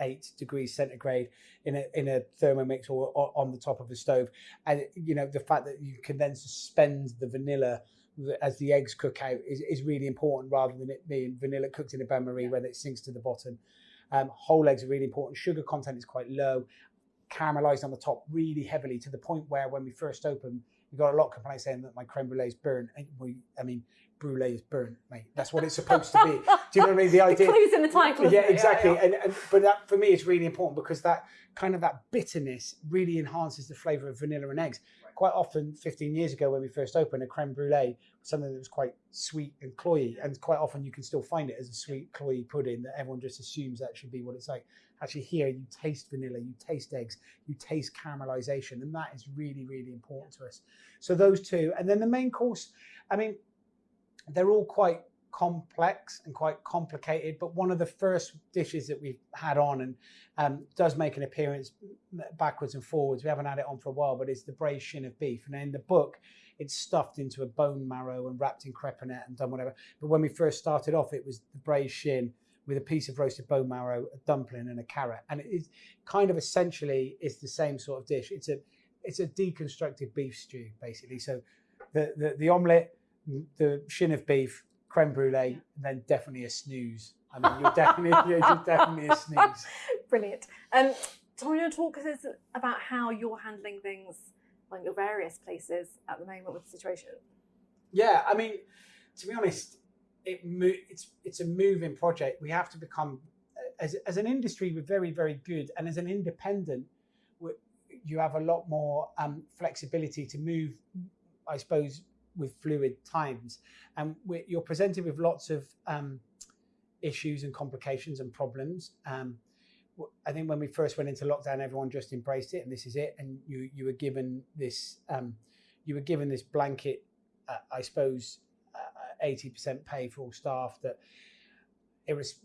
eight degrees centigrade in a in a thermomix or, or, on the top of a stove, and you know the fact that you can then suspend the vanilla as the eggs cook out is, is really important rather than it being vanilla cooked in a bain marie where it sinks to the bottom. Um, whole eggs are really important. Sugar content is quite low. Caramelized on the top really heavily to the point where when we first opened, we got a lot of complaints saying that my creme brulee is burnt. We, I mean, brulee is burnt, mate. That's what it's supposed to be. Do you know what I mean? The idea. The clues in the title. Yeah, exactly. Yeah, yeah. And, and but that for me is really important because that kind of that bitterness really enhances the flavour of vanilla and eggs quite often 15 years ago when we first opened a creme brulee was something that was quite sweet and cloyy and quite often you can still find it as a sweet cloyy pudding that everyone just assumes that should be what it's like. Actually here you taste vanilla you taste eggs you taste caramelization and that is really really important to us. So those two and then the main course i mean they're all quite complex and quite complicated, but one of the first dishes that we've had on and um, does make an appearance backwards and forwards. We haven't had it on for a while, but it's the braised shin of beef. And in the book, it's stuffed into a bone marrow and wrapped in crepinette and done whatever. But when we first started off, it was the braised shin with a piece of roasted bone marrow, a dumpling, and a carrot. And it is kind of essentially is the same sort of dish. It's a it's a deconstructed beef stew basically. So the the, the omelette, the shin of beef, creme brulee, and then definitely a snooze. I mean, you're definitely you're definitely a snooze. Brilliant. Um, Tom, you want to talk to us about how you're handling things like your various places at the moment with the situation? Yeah, I mean, to be honest, it it's it's a moving project. We have to become as as an industry, we're very very good, and as an independent, you have a lot more um, flexibility to move. I suppose with fluid times, and you're presented with lots of um, issues and complications and problems. Um, I think when we first went into lockdown, everyone just embraced it, and this is it. And you you were given this um, you were given this blanket, uh, I suppose, uh, eighty uh, percent pay for all staff. That it was,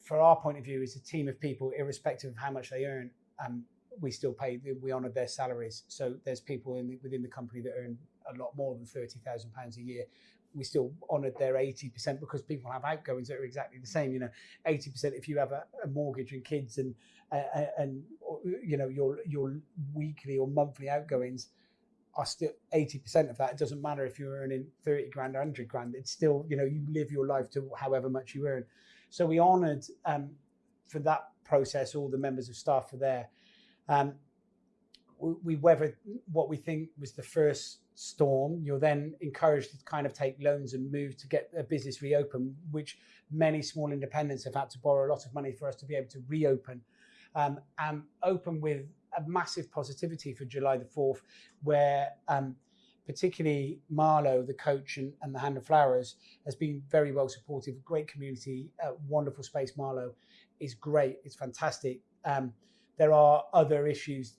for our point of view, as a team of people, irrespective of how much they earn, um, we still pay. We honoured their salaries. So there's people in the, within the company that earn a lot more than thirty thousand pounds a year. We still honoured their eighty percent because people have outgoings that are exactly the same. You know, eighty percent if you have a, a, mortgage and kids and uh, and you know your your weekly or monthly outgoings are still 80% of that. It doesn't matter if you're earning 30 grand or 100 grand. It's still, you know, you live your life to however much you earn. So we honoured um, for that process all the members of staff were there. Um, we weathered what we think was the first storm. You're then encouraged to kind of take loans and move to get a business reopen, which many small independents have had to borrow a lot of money for us to be able to reopen um, and open with a massive positivity for July the 4th, where um, particularly Marlow, the coach and, and the Hand and Flowers, has been very well supportive. Great community, uh, wonderful space. Marlow is great, it's fantastic. Um, there are other issues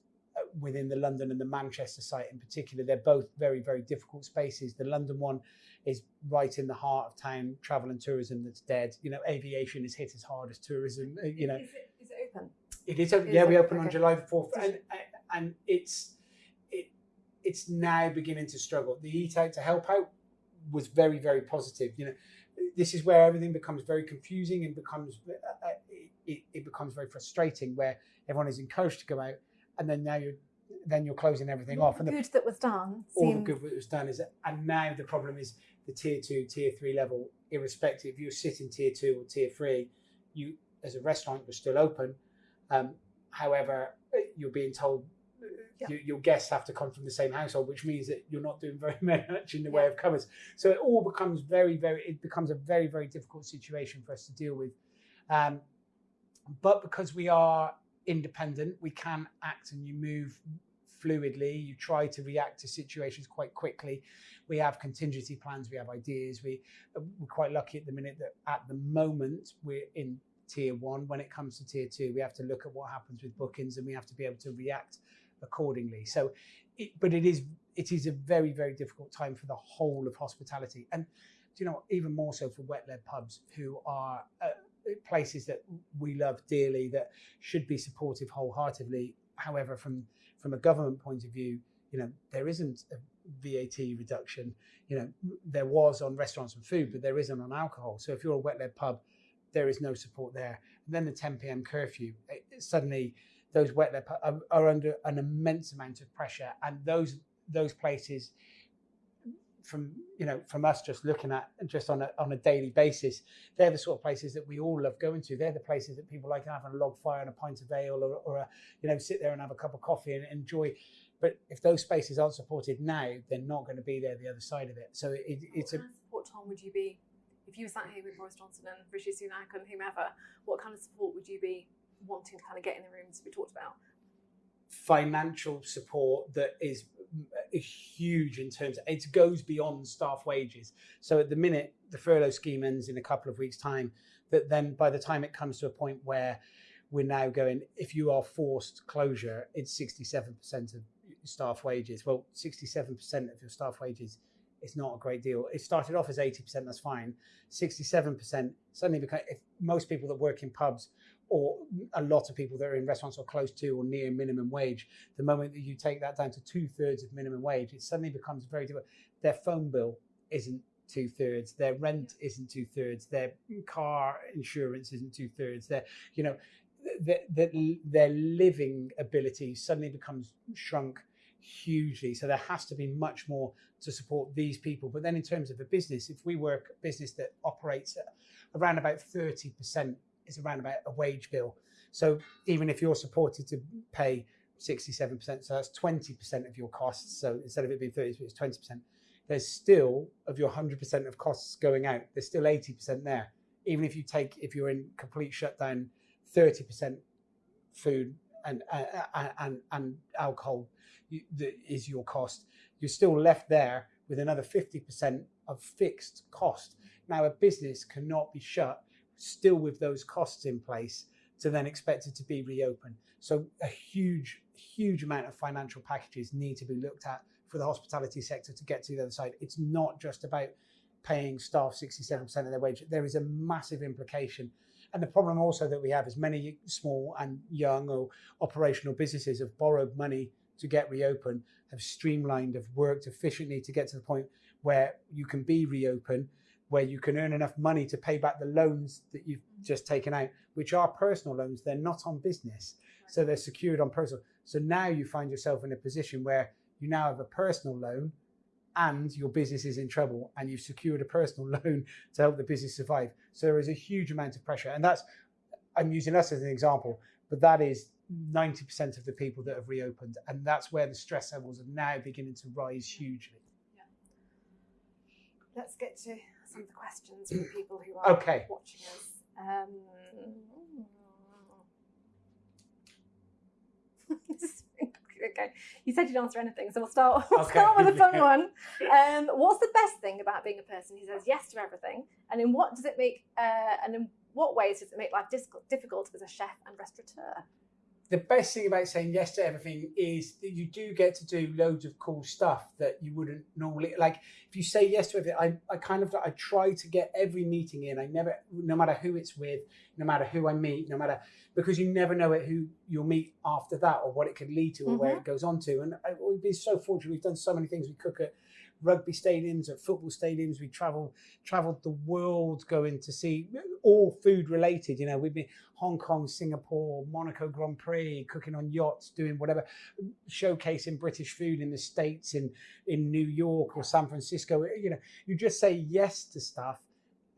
within the London and the Manchester site in particular. They're both very, very difficult spaces. The London one is right in the heart of town, travel and tourism that's dead. You know, aviation is hit as hard as tourism. uh, You know, Is it, is it open? it is open. Is Yeah, we open on July the fourth, and and it's it it's now beginning to struggle. The eat out to help out was very very positive. You know, this is where everything becomes very confusing and becomes uh, uh, it, it becomes very frustrating. Where everyone is encouraged to go out, and then now you're then you're closing everything off, and the good that was done. all the seemed- good that was done is and now the problem is the tier two tier three level irrespective if you sit in tier two or tier three you as a restaurant you're still open um, however you're being told Yeah. you, your guests have to come from the same household which means that you're not doing very much in the way of covers so it all becomes very very it becomes a very very difficult situation for us to deal with um, but because we are independent we can act and you move fluidly. You try to react to situations quite quickly. We have contingency plans we have ideas. We we're quite lucky at the minute that at the moment we're in tier one. When it comes to tier two we have to look at what happens with bookings and we have to be able to react accordingly. So it, but it is it is a very very difficult time for the whole of hospitality. And you know even more so for wet led pubs who are uh, places that we love dearly that should be supportive wholeheartedly. However from from a government point of view you know there isn't a VAT reduction. You know there was on restaurants and food but there isn't on alcohol. So if you're a wet led pub there is no support there. And then the 10 p.m curfew it, suddenly those wet led pub are, are under an immense amount of pressure. And those those places from you know from us just looking at and just on a on a daily basis they're the sort of places that we all love going to they're the places that people like having a log fire and a pint of ale or, or a you know sit there and have a cup of coffee and enjoy but if those spaces aren't supported now they're not going to be there the other side of it so it, it's what a kind of support, Tom, would you be if you were sat here with Boris Johnson and Rishi Sunak and whomever? What kind of support would you be wanting to kind of get in the room to be talked about? financial support that is huge in terms it goes beyond staff wages. So at the minute the furlough scheme ends in a couple of weeks time that then by the time it comes to a point where we're now going if you are forced closure it's 67% of staff wages. Well 67% of your staff wages is not a great deal. It started off as 80% that's fine. 67% suddenly because if most people that work in pubs or a lot of people that are in restaurants are close to or near minimum wage. The moment that you take that down to two thirds of minimum wage, it suddenly becomes very difficult. Their phone bill isn't two thirds, their rent isn't two thirds, their car insurance isn't two thirds. Their, you know, their, their, their living ability suddenly becomes shrunk hugely. So there has to be much more to support these people. But then in terms of a business, if we work a business that operates around about 30% is around about a wage bill. So even if you're supported to pay 67%, so that's 20% of your costs. So instead of it being 30, it's 20%. There's still of your 100% of costs going out. There's still 80% there. Even if you take, if you're in complete shutdown, 30% food and uh, and and alcohol is your cost. You're still left there with another 50% of fixed cost. Now a business cannot be shut still with those costs in place to then expect it to be reopened. So a huge, huge amount of financial packages need to be looked at for the hospitality sector to get to the other side. It's not just about paying staff 67% of their wage. There is a massive implication. And the problem also that we have is many small and young or operational businesses have borrowed money to get reopened, have streamlined, have worked efficiently to get to the point where you can be reopened where you can earn enough money to pay back the loans that you've just taken out, which are personal loans. They're not on business. So they're secured on personal. So now you find yourself in a position where you now have a personal loan and your business is in trouble and you've secured a personal loan to help the business survive. So there is a huge amount of pressure. And that's, I'm using us as an example, but that is 90% of the people that have reopened. And that's where the stress levels are now beginning to rise hugely. Let's get to some of the questions from people who are Okay. watching us. Um, okay. You said you'd answer anything, so we'll start. We'll Okay. start with a fun one. Um, what's the best thing about being a person who says yes to everything, and in what does it make? Uh, and in what ways does it make life difficult, difficult as a chef and restaurateur? The best thing about saying yes to everything is that you do get to do loads of cool stuff that you wouldn't normally like if you say yes to everything I, I kind of i try to get every meeting in. I never no matter who it's with no matter who i meet no matter because you never know it who you'll meet after that or what it could lead to or where mm-hmm. it goes on to. And I, we've been so fortunate. We've done so many things. We cook at rugby stadiums at football stadiums we travel traveled the world going to see all food related you know we've been Hong Kong, Singapore, Monaco Grand Prix, cooking on yachts, doing whatever, showcasing British food in the States, in, in New York or San Francisco. You know, you just say yes to stuff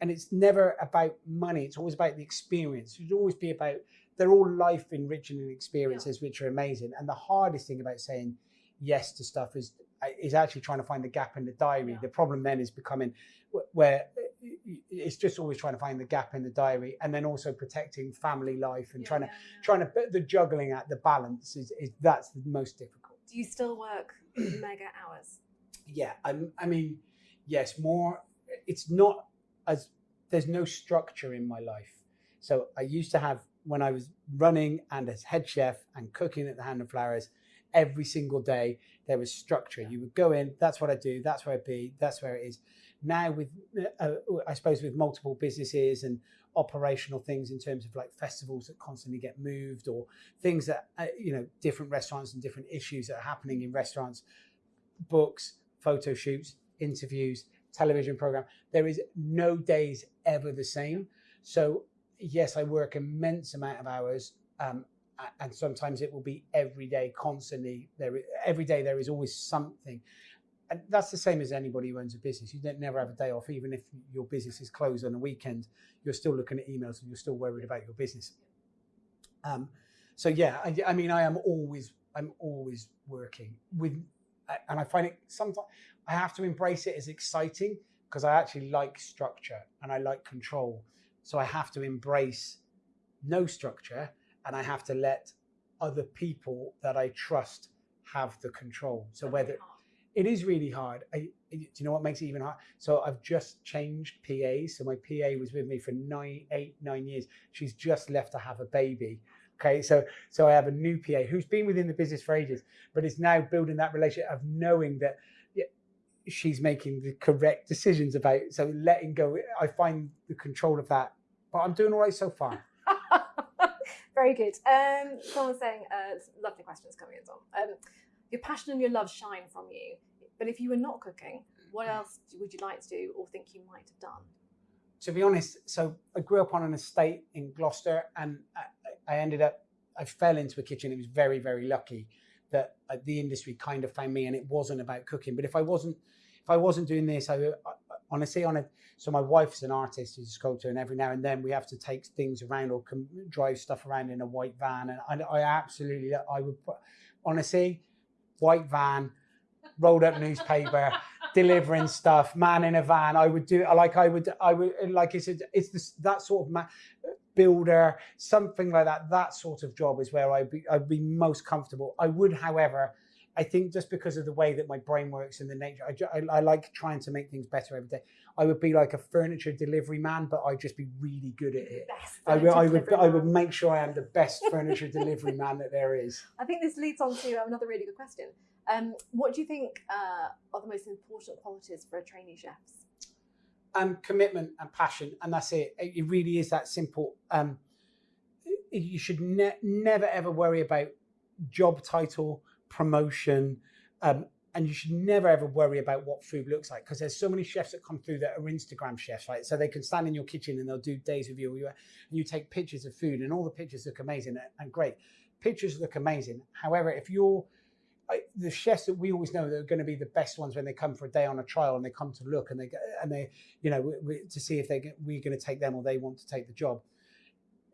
and it's never about money. It's always about the experience. It should always be about, they're all life enriching experiences, which are amazing. And the hardest thing about saying yes to stuff is, is actually trying to find the gap in the diary. Yeah. The problem then is becoming where uh, it's just always trying to find the gap in the diary and then also protecting family life and trying to trying to put the juggling at the balance is, is that's the most difficult Do you still work mega hours? yeah I'm, i mean yes more it's not as there's no structure in my life so i used to have when i was running and as head chef and cooking at the hand and flowers every single day there was structure. You would go in that's what i do that's where i be that's where it is. Now with uh, i suppose with multiple businesses and operational things in terms of like festivals that constantly get moved or things that uh, you know different restaurants and different issues that are happening in restaurants books photo shoots interviews television program there is no days ever the same. So yes i work immense amount of hours um, and sometimes it will be every day constantly there every day there is always something. And that's the same as anybody who owns a business. You don't never have a day off. Even if your business is closed on a weekend you're still looking at emails and you're still worried about your business. Um, so yeah I, I mean i am always i'm always working with and i find it sometimes i have to embrace it as exciting because i actually like structure and i like control. So i have to embrace no structure and i have to let other people that i trust have the control so whether it is really hard. I, do you know what makes it even hard? So I've just changed PA. So my PA was with me for nine, eight, nine years. She's just left to have a baby. Okay, so so I have a new PA who's been within the business for ages, but is now building that relationship of knowing that she's making the correct decisions about. So letting go, I find the control of that. But I'm doing all right so far. Very good. Um, someone's saying, uh, lovely questions coming in, Tom. Um, your passion and your love shine from you, but if you were not cooking, what else would you like to do or think you might have done? to be honest, so I grew up on an estate in Gloucester, and I, I ended up, I fell into a kitchen. It was very, very lucky that uh, the industry kind of found me, and it wasn't about cooking. But if I wasn't, if I wasn't doing this, I, I honestly on it. So my wife's an artist, she's a sculptor, and every now and then we have to take things around or drive stuff around in a white van, and I, I absolutely, I would, honestly, white van, rolled up newspaper delivering stuff, man in a van. I would do like I would I would like I said, it's this that sort of ma- builder, something like that. That sort of job is where I'd be I'd be most comfortable. I would, however, I think just because of the way that my brain works and the nature, I, I, I like trying to make things better every day. I would be like a furniture delivery man, but I'd just be really good at it. I would, I would, I would make sure I am the best furniture delivery man that there is. I think this leads on to another really good question. Um, what do you think uh, are the most important qualities for a trainee chefs? um, commitment and passion, and that's it. It it really is that simple. Um, you should ne- never ever worry about job title, promotion, um, and you should never ever worry about what food looks like because there's so many chefs that come through that are Instagram chefs, right? So they can stand in your kitchen and they'll do days with you, and you, take pictures of food, and all the pictures look amazing and great. Pictures look amazing. However, if you're the chefs that we always know that are going to be the best ones when they come for a day on a trial and they come to look and they and they you know we, we, to see if they we're going to take them or they want to take the job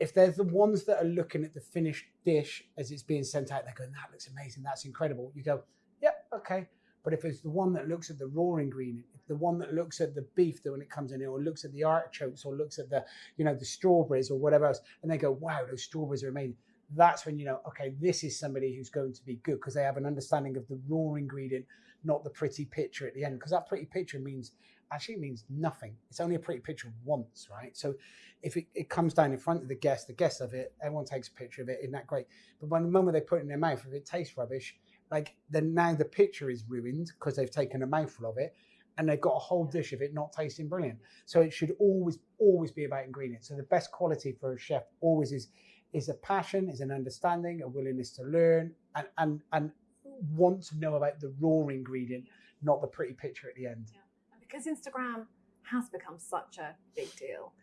if they're the ones that are looking at the finished dish as it's being sent out they're going that looks amazing that's incredible you go yeah okay but if it's the one that looks at the raw ingredient if the one that looks at the beef that when it comes in or looks at the artichokes or looks at the you know the strawberries or whatever else and they go wow those strawberries are amazing that's when you know, okay, this is somebody who's going to be good because they have an understanding of the raw ingredient, not the pretty picture at the end. Because that pretty picture means actually means nothing. It's only a pretty picture once, right? So if it, it comes down in front of the guest, the guest of it, everyone takes a picture of it, isn't that great? But when the moment they put it in their mouth, if it tastes rubbish, like then now the picture is ruined because they've taken a mouthful of it and they've got a whole dish of it not tasting brilliant. So it should always, always be about ingredients. So the best quality for a chef always is is a passion, is an understanding, a willingness to learn, and and and want to know about the raw ingredient, not the pretty picture at the end. Yeah. Because Instagram has become such a big deal,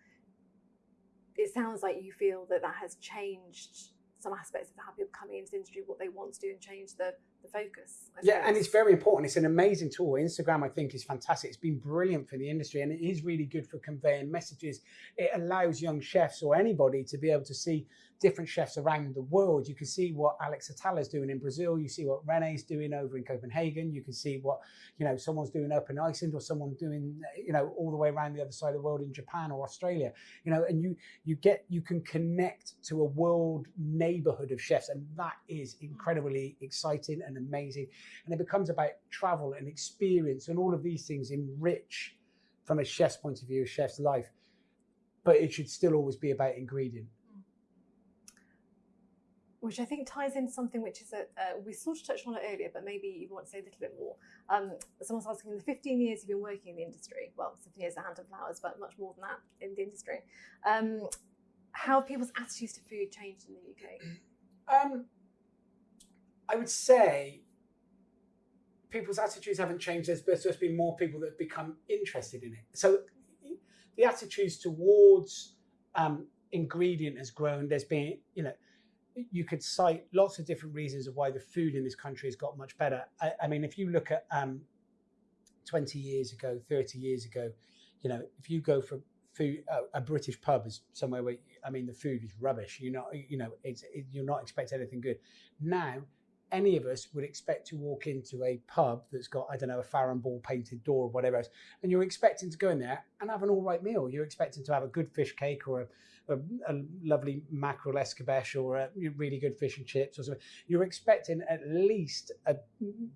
it sounds like you feel that that has changed some aspects of how people coming into the industry, what they want to do, and change the, the focus. I Yeah, and it's very important. It's an amazing tool. Instagram, I think, is fantastic. It's been brilliant for the industry and it is really good for conveying messages. It allows young chefs or anybody to be able to see different chefs around the world. You can see what Alex Atala is doing in Brazil. You see what Rene's doing over in Copenhagen. You can see what, you know, someone's doing up in Iceland or someone doing, you know, all the way around the other side of the world in Japan or Australia. You know, and you you get you can connect to a world neighborhood of chefs and that is incredibly exciting and amazing and it becomes about travel and experience and all of these things enrich from a chef's point of view a chef's life but it should still always be about ingredient which I think ties in something which is a uh, we sort of touched on it earlier, but maybe you want to say a little bit more. Um, someone's asking, in the 15 years you've been working in the industry, well, 15 years at Hand and Flowers, but much more than that in the industry. Um, how have people's attitudes to food changed in the UK? um i would say people's attitudes haven't changed there's there's been more people that have become interested in it so the attitudes towards um ingredient has grown there's been you know you could cite lots of different reasons of why the food in this country has got much better. I, I mean, if you look at um, 20 years ago, 30 years ago, you know, if you go for food, uh, a British pub is somewhere where, I mean, the food is rubbish. You know, you know, it's it, you're not expecting anything good. Now, any of us would expect to walk into a pub that's got, I don't know, a Farrow and Ball painted door or whatever else, and you're expecting to go in there and have an all right meal. You're expecting to have a good fish cake or a a, a, lovely mackerel escabeche or a really good fish and chips or something. You're expecting at least a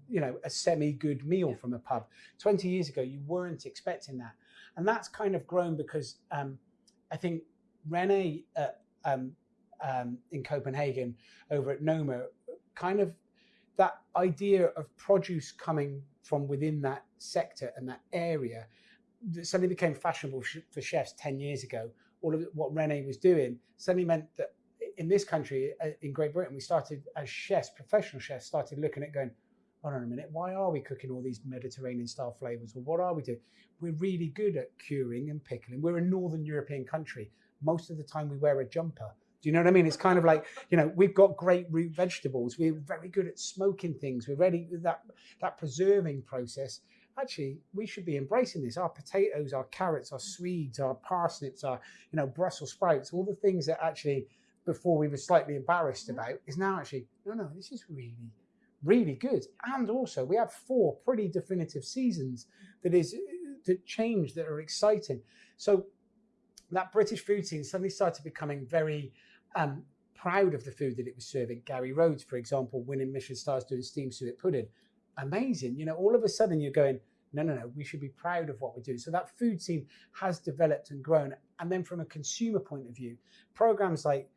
you know a semi good meal Yeah. from a pub. Twenty years ago, you weren't expecting that, and that's kind of grown because um, I think Rene uh, um, um, in Copenhagen over at Noma kind of that idea of produce coming from within that sector and that area that suddenly became fashionable for chefs 10 years ago all of what Rene was doing suddenly meant that in this country, uh, in Great Britain, we started as chefs, professional chefs, started looking at going, hold on a minute, why are we cooking all these Mediterranean style flavors? Or what are we doing? We're really good at curing and pickling. We're a Northern European country. Most of the time we wear a jumper. Do you know what I mean? It's kind of like, you know, we've got great root vegetables. We're very good at smoking things. We're ready with that, that preserving process actually we should be embracing this our potatoes our carrots our swedes our parsnips our you know brussels sprouts all the things that actually before we were slightly embarrassed mm-hmm. about is now actually no no this is really really good and also we have four pretty definitive seasons that is that change that are exciting so that british food scene suddenly started becoming very um, proud of the food that it was serving gary rhodes for example winning michelin stars doing steamed suet pudding amazing. You know, all of a sudden you're going, no, no, no, we should be proud of what we do. So that food scene has developed and grown. And then from a consumer point of view, programs like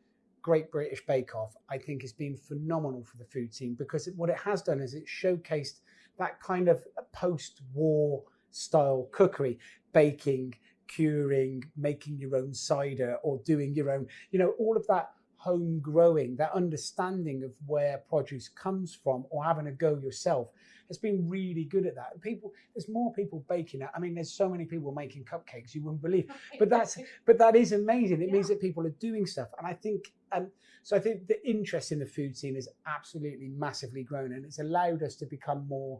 Great British Bake Off, I think has been phenomenal for the food scene because what it has done is it showcased that kind of post-war style cookery, baking, curing, making your own cider or doing your own, you know, all of that home growing, that understanding of where produce comes from or having a go yourself has been really good at that. People, there's more people baking it. I mean, there's so many people making cupcakes you wouldn't believe. But that's but that is amazing. It means that people are doing stuff, and I think um, so. I think the interest in the food scene has absolutely massively grown, and it's allowed us to become more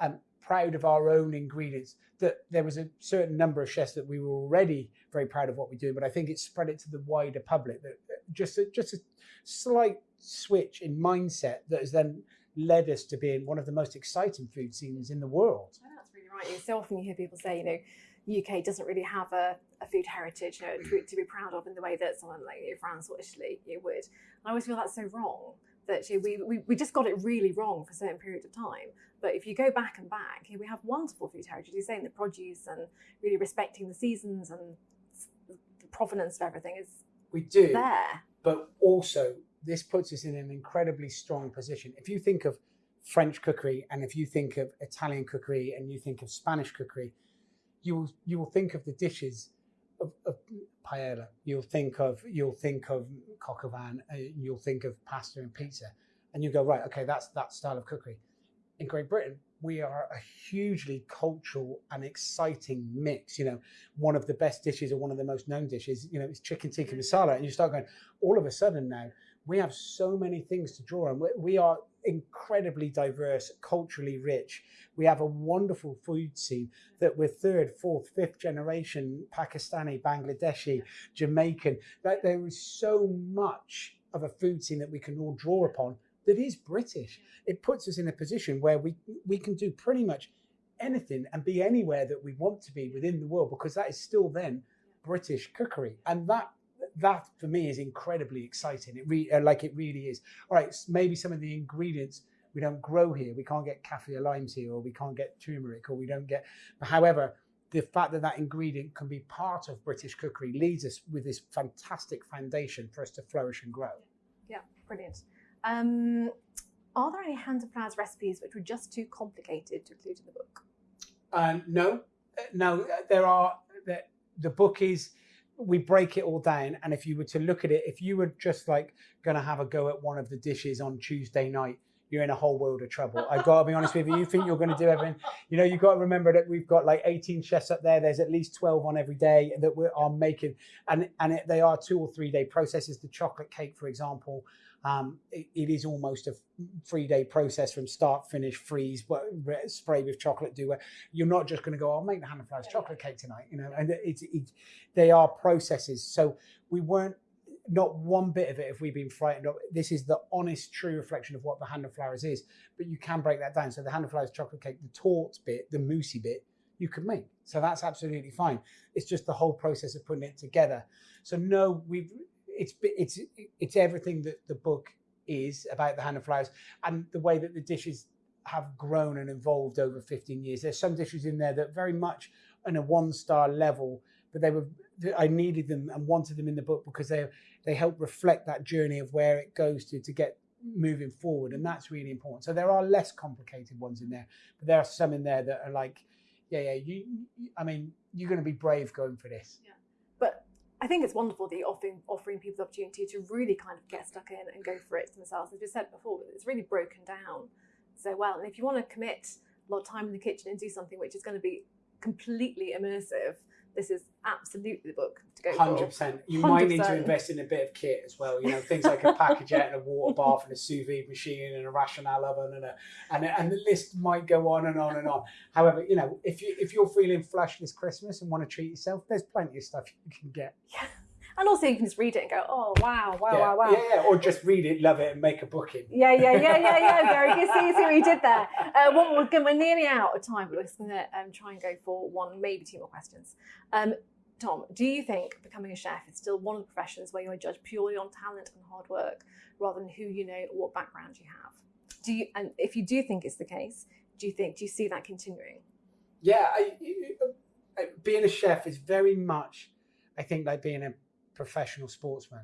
um, proud of our own ingredients. That there was a certain number of chefs that we were already very proud of what we do, but I think it spread it to the wider public. That that just a, just a slight switch in mindset that has then led us to being one of the most exciting food scenes in the world. Know that's really right. So often you hear people say, you know, UK doesn't really have a, a food heritage, you know, to, to be proud of in the way that someone like France or Italy you would. And I always feel that's so wrong that you know, we, we, we just got it really wrong for certain periods of time. But if you go back and back, we have wonderful food heritage. You're saying the produce and really respecting the seasons and the provenance of everything is We do. there. but also this puts us in an incredibly strong position. If you think of French cookery and if you think of Italian cookery and you think of Spanish cookery, you will you will think of the dishes of, of paella. You'll think of you'll think of coq au vin. Uh, you'll think of pasta and pizza, and you go right. Okay, that's that style of cookery. In Great Britain, we are a hugely cultural and exciting mix. You know, one of the best dishes or one of the most known dishes, you know, is chicken tikka masala, and you start going. All of a sudden now, we have so many things to draw on. We, we are incredibly diverse, culturally rich. We have a wonderful food scene that we're third, fourth, fifth generation Pakistani, Bangladeshi, Jamaican. That there is so much of a food scene that we can all draw upon that is British. It puts us in a position where we we can do pretty much anything and be anywhere that we want to be within the world because that is still then British cookery, and that that for me is incredibly exciting. It re- uh, like it really is. All right, maybe some of the ingredients we don't grow here. We can't get kaffir limes here, or we can't get turmeric, or we don't get. However, the fact that that ingredient can be part of British cookery leads us with this fantastic foundation for us to flourish and grow. Yeah, brilliant. Um, are there any hand and flowers recipes which were just too complicated to include in the book? Um, no, Uh, no, uh, there are the, the book is we break it all down, and if you were to look at it, if you were just like going to have a go at one of the dishes on Tuesday night, you're in a whole world of trouble. I've got to be honest with you. You think you're going to do everything, you know? You've got to remember that we've got like 18 chefs up there. There's at least 12 on every day that we are making, and and it, they are two or three day processes. The chocolate cake, for example. Um, it, it is almost a three day process from start, finish, freeze, what- spray with chocolate, do you're not just going to go, I'll make the Hand and Flowers chocolate cake tonight, you know, and it's, it, they are processes. So we weren't, not one bit of it have we've been frightened of. This is the honest, true reflection of what the Hand and Flowers is, but you can break that down. So the Hand and Flowers chocolate cake, the taut bit, the moussey bit, you can make. So that's absolutely fine. It's just the whole process of putting it together. So no, we've, it's, it's, it's everything that the book is about the Hand and Flowers and the way that the dishes have grown and evolved over 15 years. There's some dishes in there that very much on a one star level, but they were I needed them and wanted them in the book because they they help reflect that journey of where it goes to to get moving forward, and that's really important. So there are less complicated ones in there, but there are some in there that are like, yeah, yeah, you, I mean, you're going to be brave going for this. But I think it's wonderful that you're offering, offering people the opportunity to really kind of get stuck in and go for it themselves. As we said before, it's really broken down so well. And if you want to commit a lot of time in the kitchen and do something which is going to be completely immersive, this is absolutely the book to go Hundred for. percent. You might need to invest in a bit of kit as well. You know, things like a Pacojet and a water bath and a sous vide machine and a rational oven and a and and the list might go on and on and on. However, you know, if you if you're feeling flush this Christmas and want to treat yourself, there's plenty of stuff you can get. And also, you can just read it and go, oh, wow, wow, yeah. wow, wow. yeah, yeah, or just read it, love it, and make a booking. Yeah, yeah, yeah, yeah, yeah, Gary. You see, see what you did there. Uh, one, we're, we're nearly out of time, but we're just going to um, try and go for one, maybe two more questions. Um, Tom, do you think becoming a chef is still one of the professions where you're judged purely on talent and hard work rather than who you know or what background you have? Do you, and if you do think it's the case, do you think do you see that continuing? Yeah, I, I- being a chef is very much, I think, like being a professional sportsman.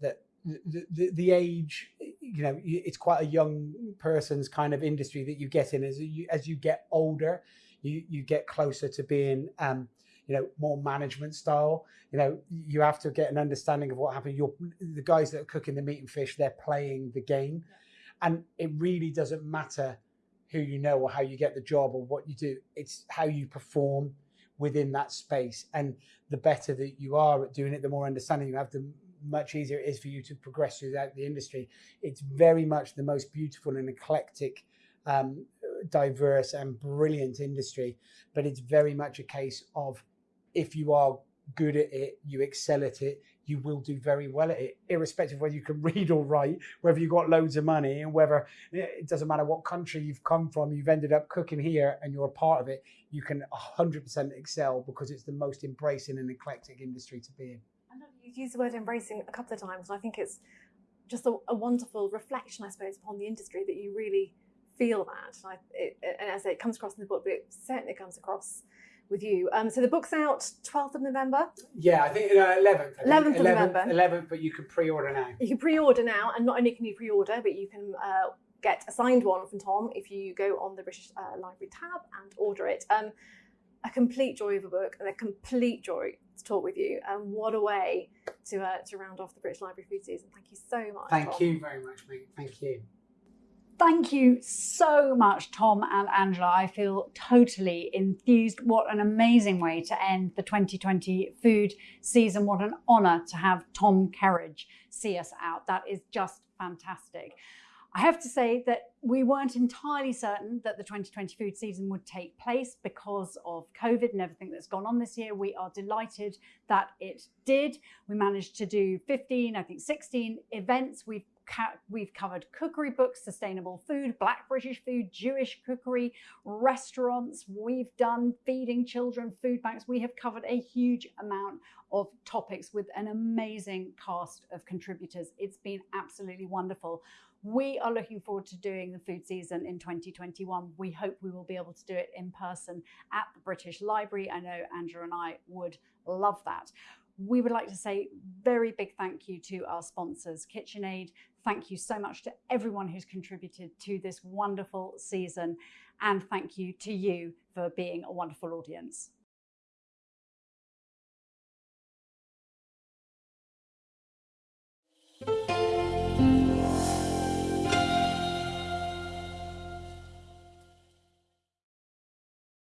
That the, the, the age, you know, it's quite a young person's kind of industry that you get in. As you as you get older, you you get closer to being, um, you know, more management style. You know, you have to get an understanding of what happened. You're the guys that are cooking the meat and fish. They're playing the game, and it really doesn't matter who you know or how you get the job or what you do. It's how you perform within that space. And the better that you are at doing it, the more understanding you have, the much easier it is for you to progress throughout the industry. It's very much the most beautiful and eclectic, um, diverse and brilliant industry. But it's very much a case of if you are good at it, you excel at it, you will do very well at it, irrespective of whether you can read or write, whether you've got loads of money, and whether eh, it doesn't matter what country you've come from, you've ended up cooking here and you're a part of it, you can 100% excel because it's the most embracing and eclectic industry to be in. I know you used the word embracing a couple of times, and I think it's just a, a wonderful reflection, I suppose, upon the industry that you really feel that. And, I, it, and as I say, it comes across in the book, but it certainly comes across with you. Um, so the book's out 12th of November. Yeah, I think uh, 11th. I 11th think. of November. 11th, but you can pre-order now. You can pre-order now, and not only can you pre-order, but you can uh, get a signed one from Tom if you go on the British uh, Library tab and order it. Um, a complete joy of a book and a complete joy to talk with you. And what a way to uh, to round off the British Library food season. Thank you so much. Thank Tom. you very much, mate. Thank you. Thank you so much, Tom and Angela. I feel totally enthused. What an amazing way to end the 2020 food season. What an honour to have Tom Kerridge see us out. That is just fantastic. I have to say that we weren't entirely certain that the 2020 food season would take place because of COVID and everything that's gone on this year. We are delighted that it did. We managed to do 15, I think 16 events. We've we've covered cookery books, sustainable food, black British food, Jewish cookery, restaurants. We've done feeding children, food banks. We have covered a huge amount of topics with an amazing cast of contributors. It's been absolutely wonderful. We are looking forward to doing the food season in 2021. We hope we will be able to do it in person at the British Library. I know Andrew and I would love that. We would like to say very big thank you to our sponsors, KitchenAid. Thank you so much to everyone who's contributed to this wonderful season. And thank you to you for being a wonderful audience.